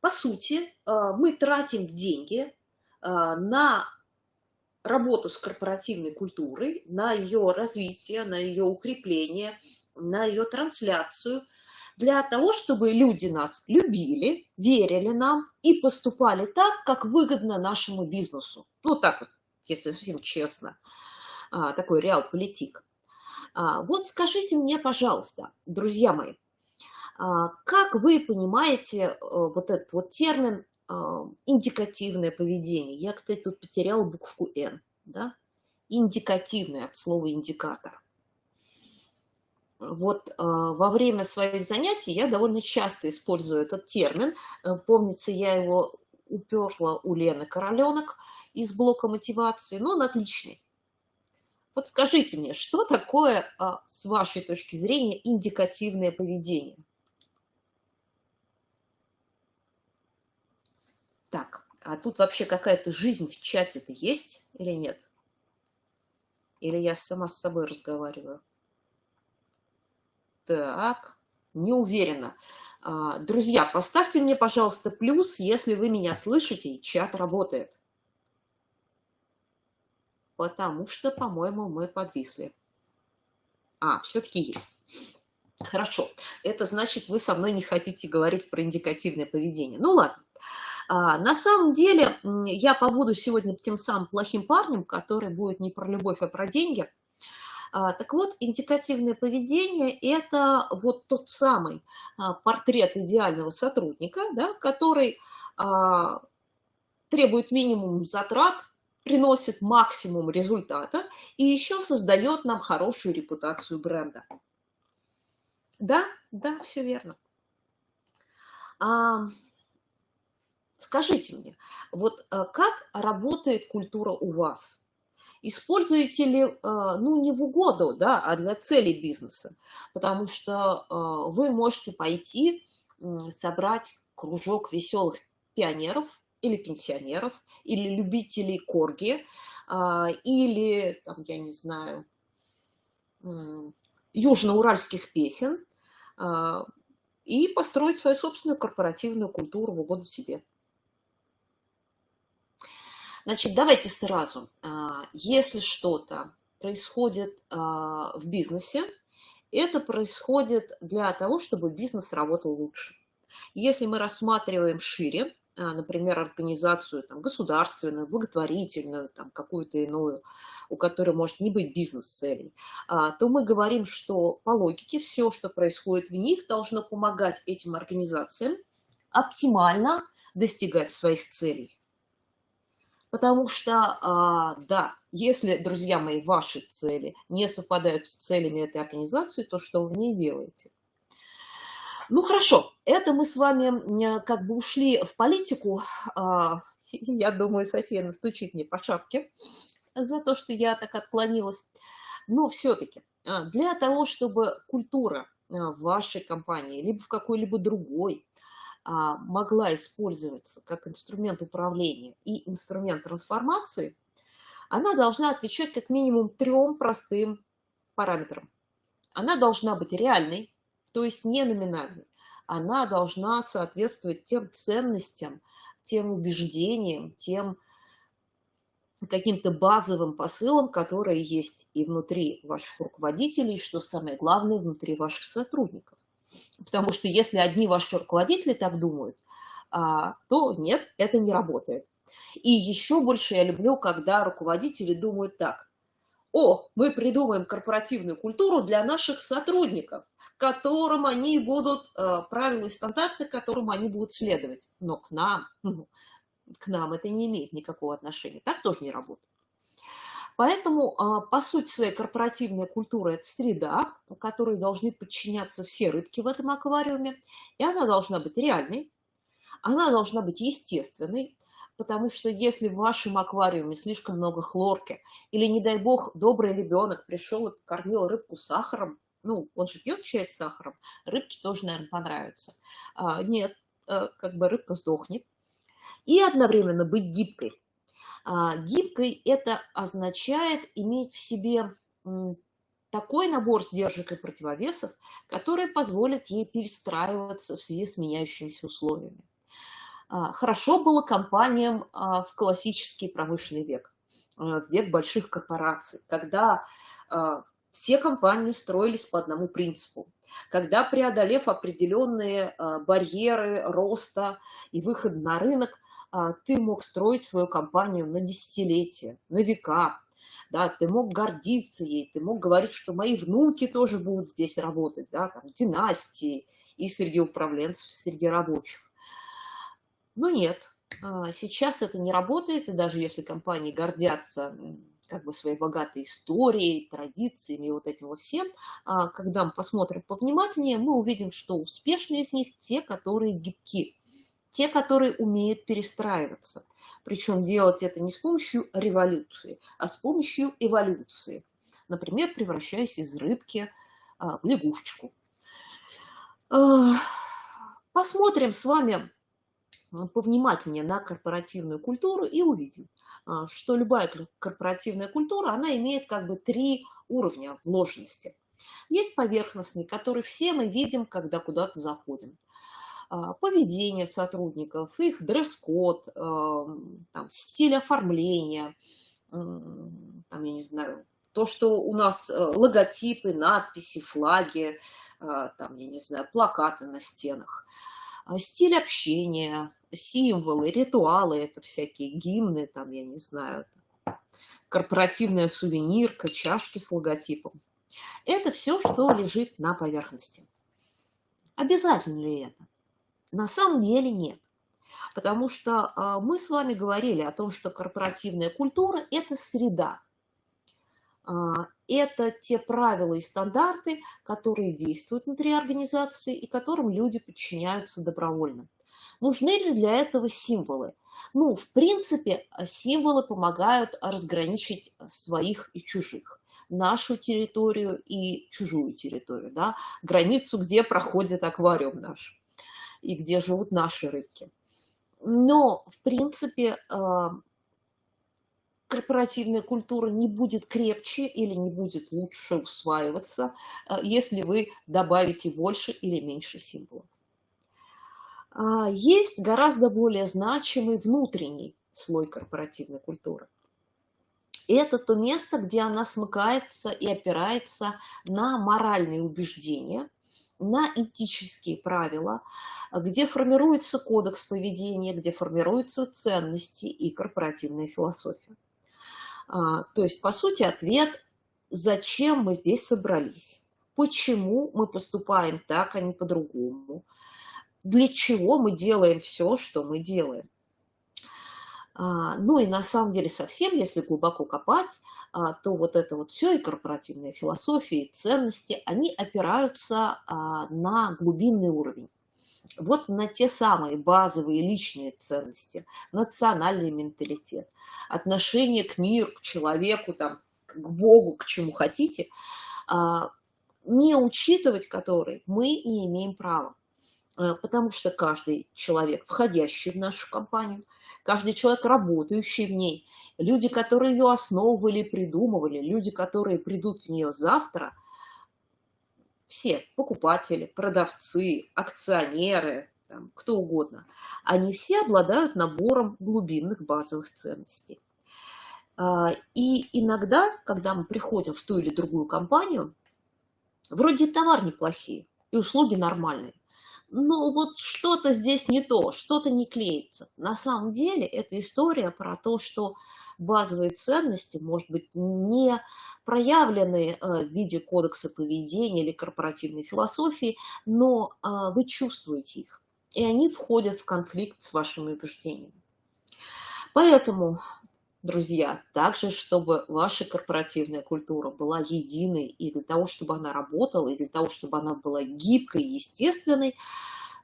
По сути, а, мы тратим деньги а, на работу с корпоративной культурой, на ее развитие, на ее укрепление, на ее трансляцию, для того, чтобы люди нас любили, верили нам и поступали так, как выгодно нашему бизнесу. Ну, так вот, если совсем честно, а, такой реал-политик. Вот скажите мне, пожалуйста, друзья мои, а, как вы понимаете э, вот этот вот термин а, индикативное поведение? Я, кстати, тут потеряла букву «Н». Да? Индикативное от слова «индикатор». Вот э, во время своих занятий я довольно часто использую этот термин. Э, помнится, я его уперла у Лены Короленок из блока мотивации, но он отличный. Вот скажите мне, что такое, с вашей точки зрения, индикативное поведение? Так, а тут вообще какая-то жизнь в чате-то есть или нет? Или я сама с собой разговариваю? Так, не уверена. Друзья, поставьте мне, пожалуйста, плюс, если вы меня слышите и чат работает. Потому что, по-моему, мы подвисли. А, все-таки есть. Хорошо, это значит, вы со мной не хотите говорить про индикативное поведение. Ну ладно. А, на самом деле, я побуду сегодня тем самым плохим парнем, который будет не про любовь, а про деньги. А, так вот, индикативное поведение – это вот тот самый а, портрет идеального сотрудника, да, который а, требует минимум затрат, приносит максимум результата и еще создает нам хорошую репутацию бренда. Да, да, все верно. А, скажите мне, вот а, как работает культура у вас? Используете ли, а, ну, не в угоду, да, а для целей бизнеса? Потому что а, вы можете пойти собрать кружок веселых пионеров или пенсионеров, или любителей корги, или, там, я не знаю, южноуральских песен и построить свою собственную корпоративную культуру в угоду себе. Значит, давайте сразу. А, если что-то происходит а, в бизнесе, это происходит для того, чтобы бизнес работал лучше. Если мы рассматриваем шире, а, например, организацию там, государственную, благотворительную, какую-то иную, у которой может не быть бизнес-целей, то мы говорим, что по логике все, что происходит в них, должно помогать этим организациям оптимально достигать своих целей. Потому что, а, да, если, друзья мои, ваши цели не совпадают с целями этой организации, то что вы в ней делаете? Ну хорошо, это мы с вами как бы ушли в политику. А, я думаю, София настучит мне по шапке за то, что я так отклонилась. Но все-таки а, для того, чтобы культура в вашей компании, либо в какой-либо другой, могла использоваться как инструмент управления и инструмент трансформации, она должна отвечать как минимум трем простым параметрам. Она должна быть реальной, то есть не номинальной. Она должна соответствовать тем ценностям, тем убеждениям, тем каким-то базовым посылам, которые есть и внутри ваших руководителей, что самое главное, внутри ваших сотрудников. Потому что если одни ваши руководители так думают, а, то нет, это не работает. И еще больше я люблю, когда руководители думают так. О, мы придумаем корпоративную культуру для наших сотрудников которым они будут, э, правила и стандарты, которым они будут следовать. Но к нам, к нам это не имеет никакого отношения. Так тоже не работает. Поэтому, а, по сути своей, корпоративная культура – это среда, которой должны подчиняться все рыбки в этом аквариуме, и она должна быть реальной, она должна быть естественной, потому что если в вашем аквариуме слишком много хлорки, или, не дай бог, добрый ребенок пришел и кормил рыбку сахаром, ну, он же пьет чай с сахаром, рыбке тоже, наверное, понравится. А, нет, э, как бы рыбка сдохнет. И одновременно быть гибкой. А, гибкой это означает иметь в себе такой набор сдержек и противовесов, который позволит ей перестраиваться в связи с меняющимися условиями. А, хорошо было компаниям а, в классический промышленный век, в век больших корпораций, когда все компании строились по одному принципу. Когда, преодолев определенные барьеры роста и выхода на рынок, ты мог строить свою компанию на десятилетия, на века. Да, ты мог гордиться ей, ты мог говорить, что мои внуки тоже будут здесь работать, да, там, династии и среди управленцев, среди рабочих. Но нет, а, сейчас это не работает, и даже если компании гордятся как бы своей богатой историей, традициями и вот этим вот всем, а, когда мы посмотрим повнимательнее, мы увидим, что успешные из них те, которые гибки, те, которые умеют перестраиваться. Причем делать это не с помощью революции, а с помощью эволюции. Например, превращаясь из рыбки а, в лягушечку. А, посмотрим с вами повнимательнее на корпоративную культуру и увидим, а, что любая корпоративная культура, она имеет как бы три уровня вложенности. Есть поверхностный, который все мы видим, когда куда-то заходим. А, поведение сотрудников, их дресс-код, стиль оформления, там, я не знаю, то, что у нас э, логотипы, надписи, флаги, там, я не знаю, плакаты на стенах, стиль общения, символы, ритуалы, это всякие гимны, там, я не знаю, корпоративная сувенирка, чашки с логотипом. Это все, что лежит на поверхности. Обязательно ли это? На самом деле нет. Потому что а, мы с вами говорили о том, что корпоративная культура – это среда. А, это те правила и стандарты, которые действуют внутри организации и которым люди подчиняются добровольно. Нужны ли для этого символы? Ну, в принципе, символы помогают разграничить своих и чужих нашу территорию и чужую территорию, да, границу, где проходит аквариум наш и где живут наши рыбки. Но, в принципе, а, корпоративная культура не будет крепче или не будет лучше усваиваться, а, если вы добавите больше или меньше символов. А, есть гораздо более значимый внутренний слой корпоративной культуры. Это то место, где она смыкается и опирается на моральные убеждения, на этические правила, где формируется кодекс поведения, где формируются ценности и корпоративная философия. А, то есть, по сути, ответ, зачем мы здесь собрались, почему мы поступаем так, а не по-другому, для чего мы делаем все, что мы делаем. А, ну и на самом деле совсем, если глубоко копать, то вот это вот все и корпоративная философия, и ценности, они опираются а, на глубинный уровень. Вот на те самые базовые личные ценности, национальный менталитет, отношение к миру, к человеку, там, к Богу, к чему хотите, не учитывать которые мы не имеем права. Потому что каждый человек, входящий в нашу компанию, каждый человек, работающий в ней, люди, которые ее основывали, придумывали, люди, которые придут в нее завтра, все, покупатели, продавцы, акционеры, там, кто угодно, они все обладают набором глубинных базовых ценностей. А, и иногда, когда мы приходим в ту или другую компанию, вроде товар неплохие и услуги нормальные, ну вот что-то здесь не то, что-то не клеится. На самом деле это история про то, что базовые ценности, может быть, не проявлены э, в виде кодекса поведения или корпоративной философии, но э, вы чувствуете их, и они входят в конфликт с вашими убеждениями. Поэтому друзья, также, чтобы ваша корпоративная культура была единой, и для того, чтобы она работала, и для того, чтобы она была гибкой, естественной,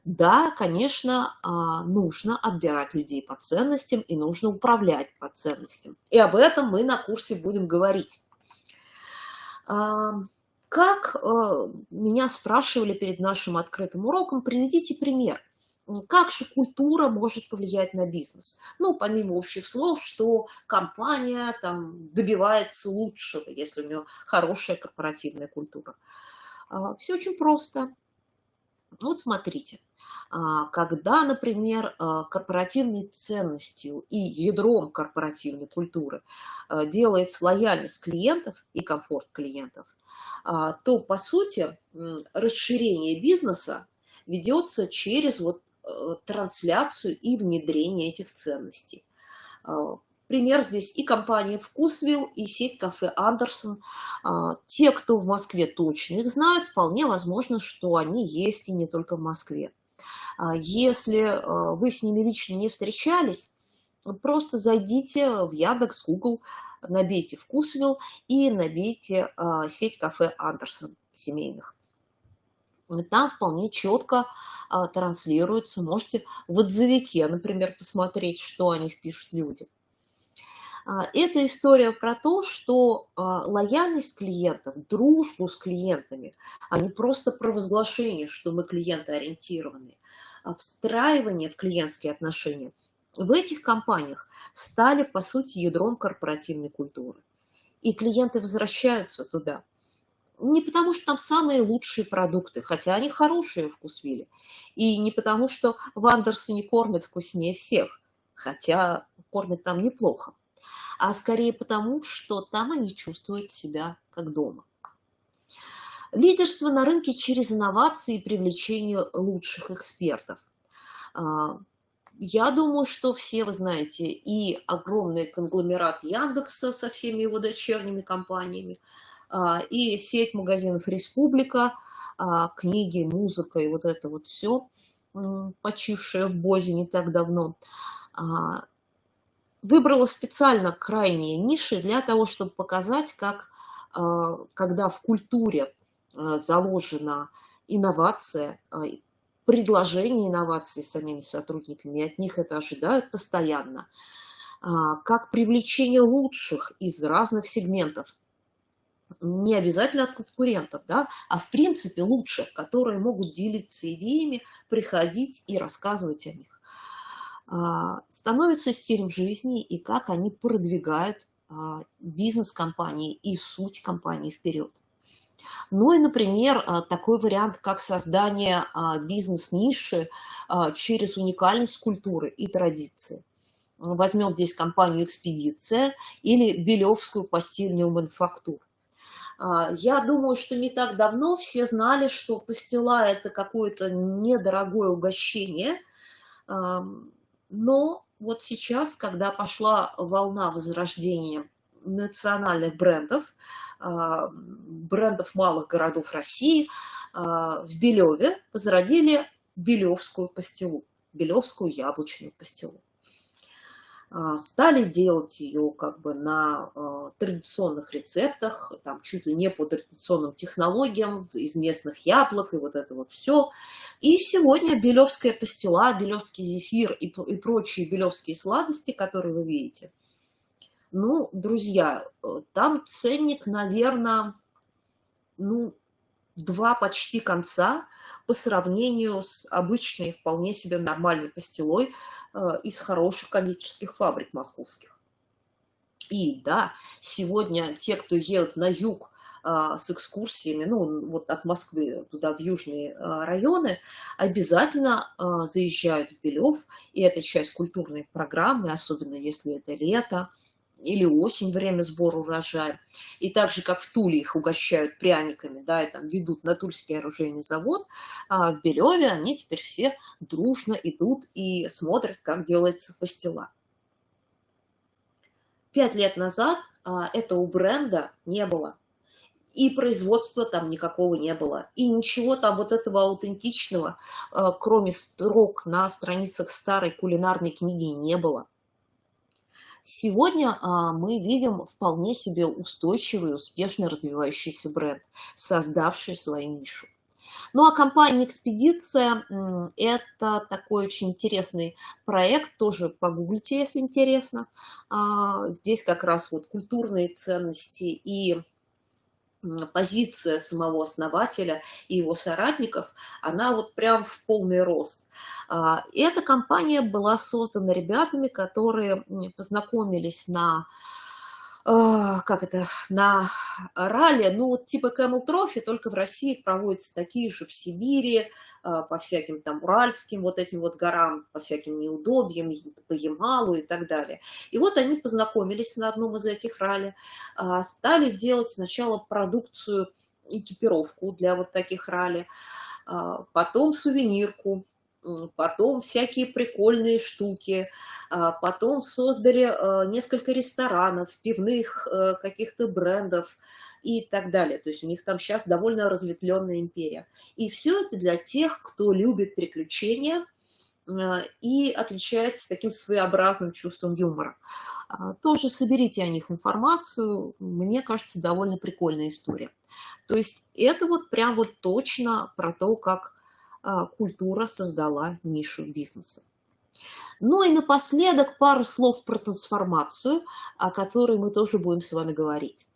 да, конечно, а, нужно отбирать людей по ценностям и нужно управлять по ценностям. И об этом мы на курсе будем говорить. Как а, меня спрашивали перед нашим открытым уроком, приведите пример – как же культура может повлиять на бизнес? Ну, помимо общих слов, что компания там добивается лучшего, если у нее хорошая корпоративная культура. А, Все очень просто. Вот смотрите, а, когда, например, а, корпоративной ценностью и ядром корпоративной культуры делается лояльность клиентов и комфорт клиентов, то, по сути, расширение бизнеса ведется через вот трансляцию и внедрение этих ценностей. А, пример здесь и компания «Вкусвилл», и сеть кафе «Андерсон». А, те, кто в Москве точно их знают, вполне возможно, что они есть и не только в Москве. А, если вы с ними лично не встречались, просто зайдите в Яндекс, Google, набейте «Вкусвилл» и набейте сеть кафе «Андерсон» семейных. Там вполне четко а, транслируется. Можете в отзывике, например, посмотреть, что о них пишут люди. А, это история про то, что а, лояльность клиентов, дружбу с клиентами, а не просто провозглашение, что мы клиентоориентированы, а встраивание в клиентские отношения в этих компаниях стали, по сути, ядром корпоративной культуры. И клиенты возвращаются туда – не потому, что там самые лучшие продукты, хотя они хорошие в Вкусвилле, и не потому, что в Андерсоне кормят вкуснее всех, хотя кормят там неплохо, а скорее потому, что там они чувствуют себя как дома. Лидерство на рынке через инновации и привлечение лучших экспертов. Я думаю, что все вы знаете и огромный конгломерат Яндекса со всеми его дочерними компаниями, а, и сеть магазинов «Республика», а, книги, музыка и вот это вот все, почившее в Бозе не так давно, а, выбрала специально крайние ниши для того, чтобы показать, как когда в культуре заложена инновация, предложение инноваций самими сотрудниками, от них это ожидают постоянно, а, как привлечение лучших из разных сегментов, не обязательно от конкурентов, да, а в принципе лучших, которые могут делиться идеями, приходить и рассказывать о них, а, становится стилем жизни и как они продвигают а, бизнес компании и суть компании вперед. Ну и, например, а, такой вариант, как создание бизнес-ниши через уникальность культуры и традиции. Возьмем здесь компанию «Экспедиция» или Белевскую постельную мануфактуру. Я думаю, что не так давно все знали, что пастила – это какое-то недорогое угощение, но вот сейчас, когда пошла волна возрождения национальных брендов, а, брендов малых городов России, а, в Белеве возродили Белевскую пастилу, Белевскую яблочную пастилу. А, стали делать ее как бы на традиционных рецептах, там чуть ли не по традиционным технологиям, из местных яблок и вот это вот все. И сегодня белевская пастила, белевский зефир и, и прочие белевские сладости, которые вы видите – ну, друзья, э, там ценник, наверное, ну, два почти конца по сравнению с обычной, вполне себе нормальной пастилой из хороших кондитерских фабрик московских. И да, сегодня те, кто едут на юг а, с экскурсиями, ну, вот от Москвы туда, в южные а, районы, обязательно а, заезжают в Белев, и это часть культурной программы, особенно если это лето, или осень, время сбора урожая. И так же, как в Туле их угощают пряниками, да, и там ведут на Тульский оружейный завод, а в Белеве они теперь все дружно идут и смотрят, как делается пастила. Пять лет назад а, этого бренда не было. И производства там никакого не было. И ничего там вот этого аутентичного, а, кроме строк на страницах старой кулинарной книги, не было. Сегодня а, мы видим вполне себе устойчивый, успешно развивающийся бренд, создавший свою нишу. Ну а компания «Экспедиция» – это такой очень интересный проект, тоже погуглите, если интересно. А, здесь как раз вот культурные ценности и позиция самого основателя и его соратников, она вот прям в полный рост. А, эта компания была создана ребятами, которые познакомились на как это, на ралли, ну, типа Camel Trophy, только в России проводятся такие же в Сибири, а, по всяким там уральским вот этим вот горам, по всяким неудобьям, по Ямалу и так далее. И вот они познакомились на одном из этих ралли, а, стали делать сначала продукцию, экипировку для вот таких ралли, потом сувенирку, потом всякие прикольные штуки, а, потом создали э, несколько ресторанов, пивных э, каких-то брендов и так далее. То есть у них там сейчас довольно разветвленная империя. И все это для тех, кто любит приключения э, и отличается таким своеобразным чувством юмора. А, тоже соберите о них информацию, мне кажется, довольно прикольная история. То есть это вот прям вот точно про то, как а, культура создала нишу бизнеса. Ну и напоследок пару слов про трансформацию, о которой мы тоже будем с вами говорить.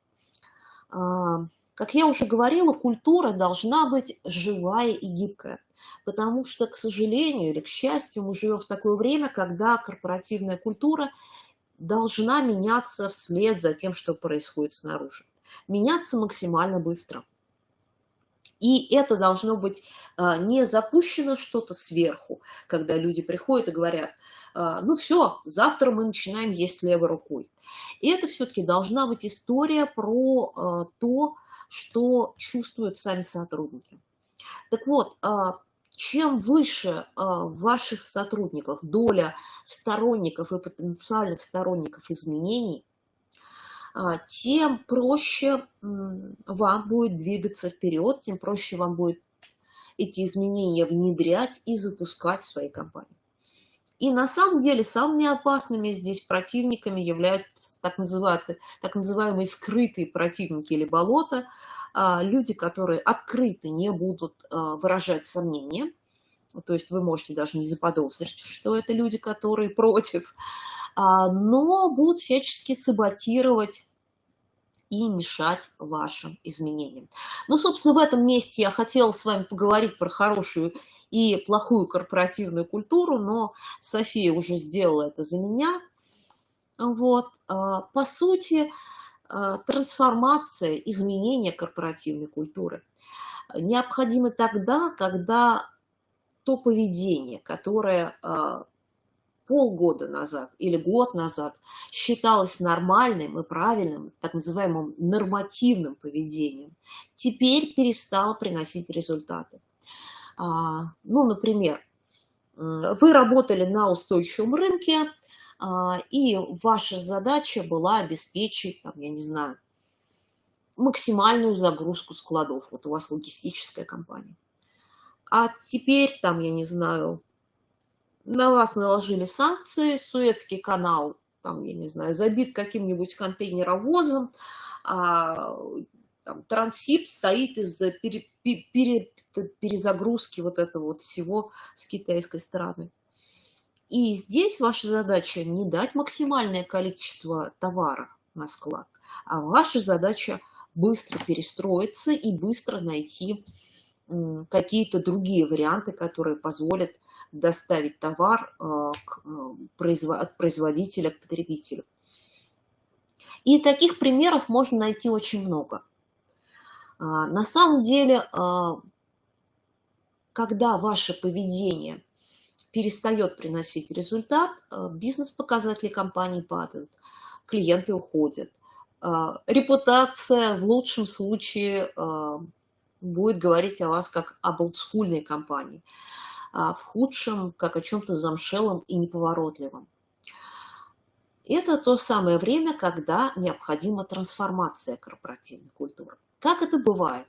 А, как я уже говорила, культура должна быть живая и гибкая, потому что, к сожалению или к счастью, мы живем в такое время, когда корпоративная культура должна меняться вслед за тем, что происходит снаружи. Меняться максимально быстро – и это должно быть а, не запущено что-то сверху, когда люди приходят и говорят, а, ну все, завтра мы начинаем есть левой рукой. И это все-таки должна быть история про а, то, что чувствуют сами сотрудники. Так вот, чем выше в ваших сотрудниках доля сторонников и потенциальных сторонников изменений, тем проще вам будет двигаться вперед, тем проще вам будет эти изменения внедрять и запускать в своей компании. И на самом деле самыми опасными здесь противниками являются так называемые, так называемые скрытые противники или болота, а, люди, которые открыто не будут а, выражать сомнения, то есть вы можете даже не заподозрить, что это люди, которые против, а, но будут всячески саботировать и мешать вашим изменениям. Ну, собственно, в этом месте я хотела с вами поговорить про хорошую и плохую корпоративную культуру, но София уже сделала это за меня. Вот. А, по сути, а, трансформация, изменение корпоративной культуры необходимы тогда, когда то поведение, которое а, полгода назад или год назад считалось нормальным и правильным, так называемым нормативным поведением, теперь перестало приносить результаты. А, ну, например, вы работали на устойчивом рынке, а, и ваша задача была обеспечить, там, я не знаю, максимальную загрузку складов. Вот у вас логистическая компания. А теперь, там, я не знаю, на вас наложили санкции, Суэцкий канал, там, я не знаю, забит каким-нибудь контейнеровозом, а, там, Трансип стоит из-за пере, пере, перезагрузки вот этого вот всего с китайской стороны. И здесь ваша задача не дать максимальное количество товара на склад, а ваша задача быстро перестроиться и быстро найти какие-то другие варианты, которые позволят доставить товар э, э, от производителя к потребителю. И таких примеров можно найти очень много. А, на самом деле, а, когда ваше поведение перестает приносить результат, бизнес-показатели компании падают, клиенты уходят. Репутация в лучшем случае будет говорить о вас как об олдскульной компании. А в худшем, как о чем-то замшелом и неповоротливом. Это то самое время, когда необходима трансформация корпоративной культуры. Как это бывает?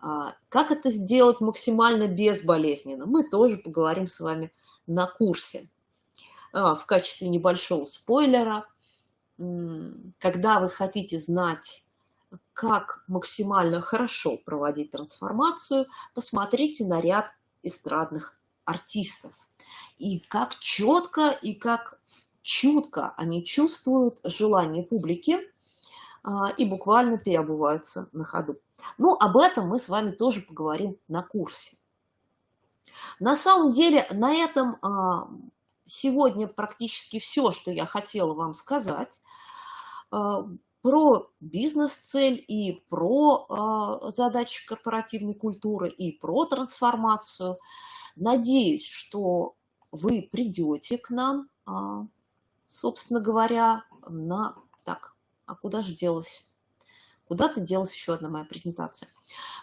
А, как это сделать максимально безболезненно? Мы тоже поговорим с вами на курсе. А, в качестве небольшого спойлера, когда вы хотите знать, как максимально хорошо проводить трансформацию, посмотрите на ряд эстрадных артистов. И как четко и как чутко они чувствуют желание публики а, и буквально переобуваются на ходу. Но об этом мы с вами тоже поговорим на курсе. На самом деле на этом а, сегодня практически все, что я хотела вам сказать а, про бизнес-цель и про задачи корпоративной культуры и про трансформацию – Надеюсь, что вы придете к нам, а, собственно говоря, на... Так, а куда же делась? Куда-то делась еще одна моя презентация.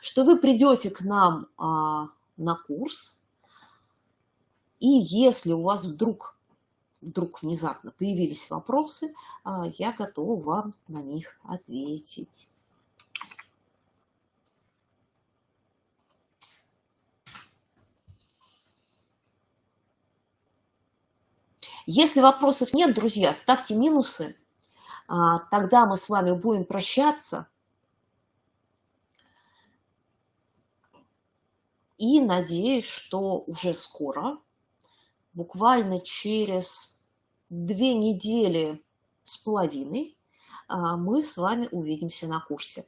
Что вы придете к нам а, на курс, и если у вас вдруг, вдруг внезапно появились вопросы, а, я готова вам на них ответить. Если вопросов нет, друзья, ставьте минусы, а, тогда мы с вами будем прощаться. И надеюсь, что уже скоро, буквально через две недели с половиной, а, мы с вами увидимся на курсе.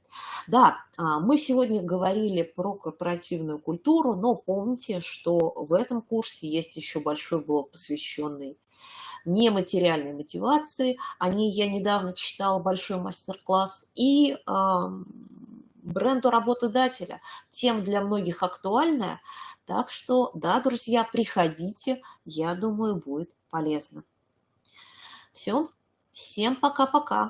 Да, а, мы сегодня говорили про корпоративную культуру, но помните, что в этом курсе есть еще большой блок, посвященный нематериальной мотивации. О ней я недавно читала большой мастер-класс. И бренду работодателя. Тем для многих актуальная. Так что, да, друзья, приходите. Я думаю, будет полезно. Все. Всем пока-пока.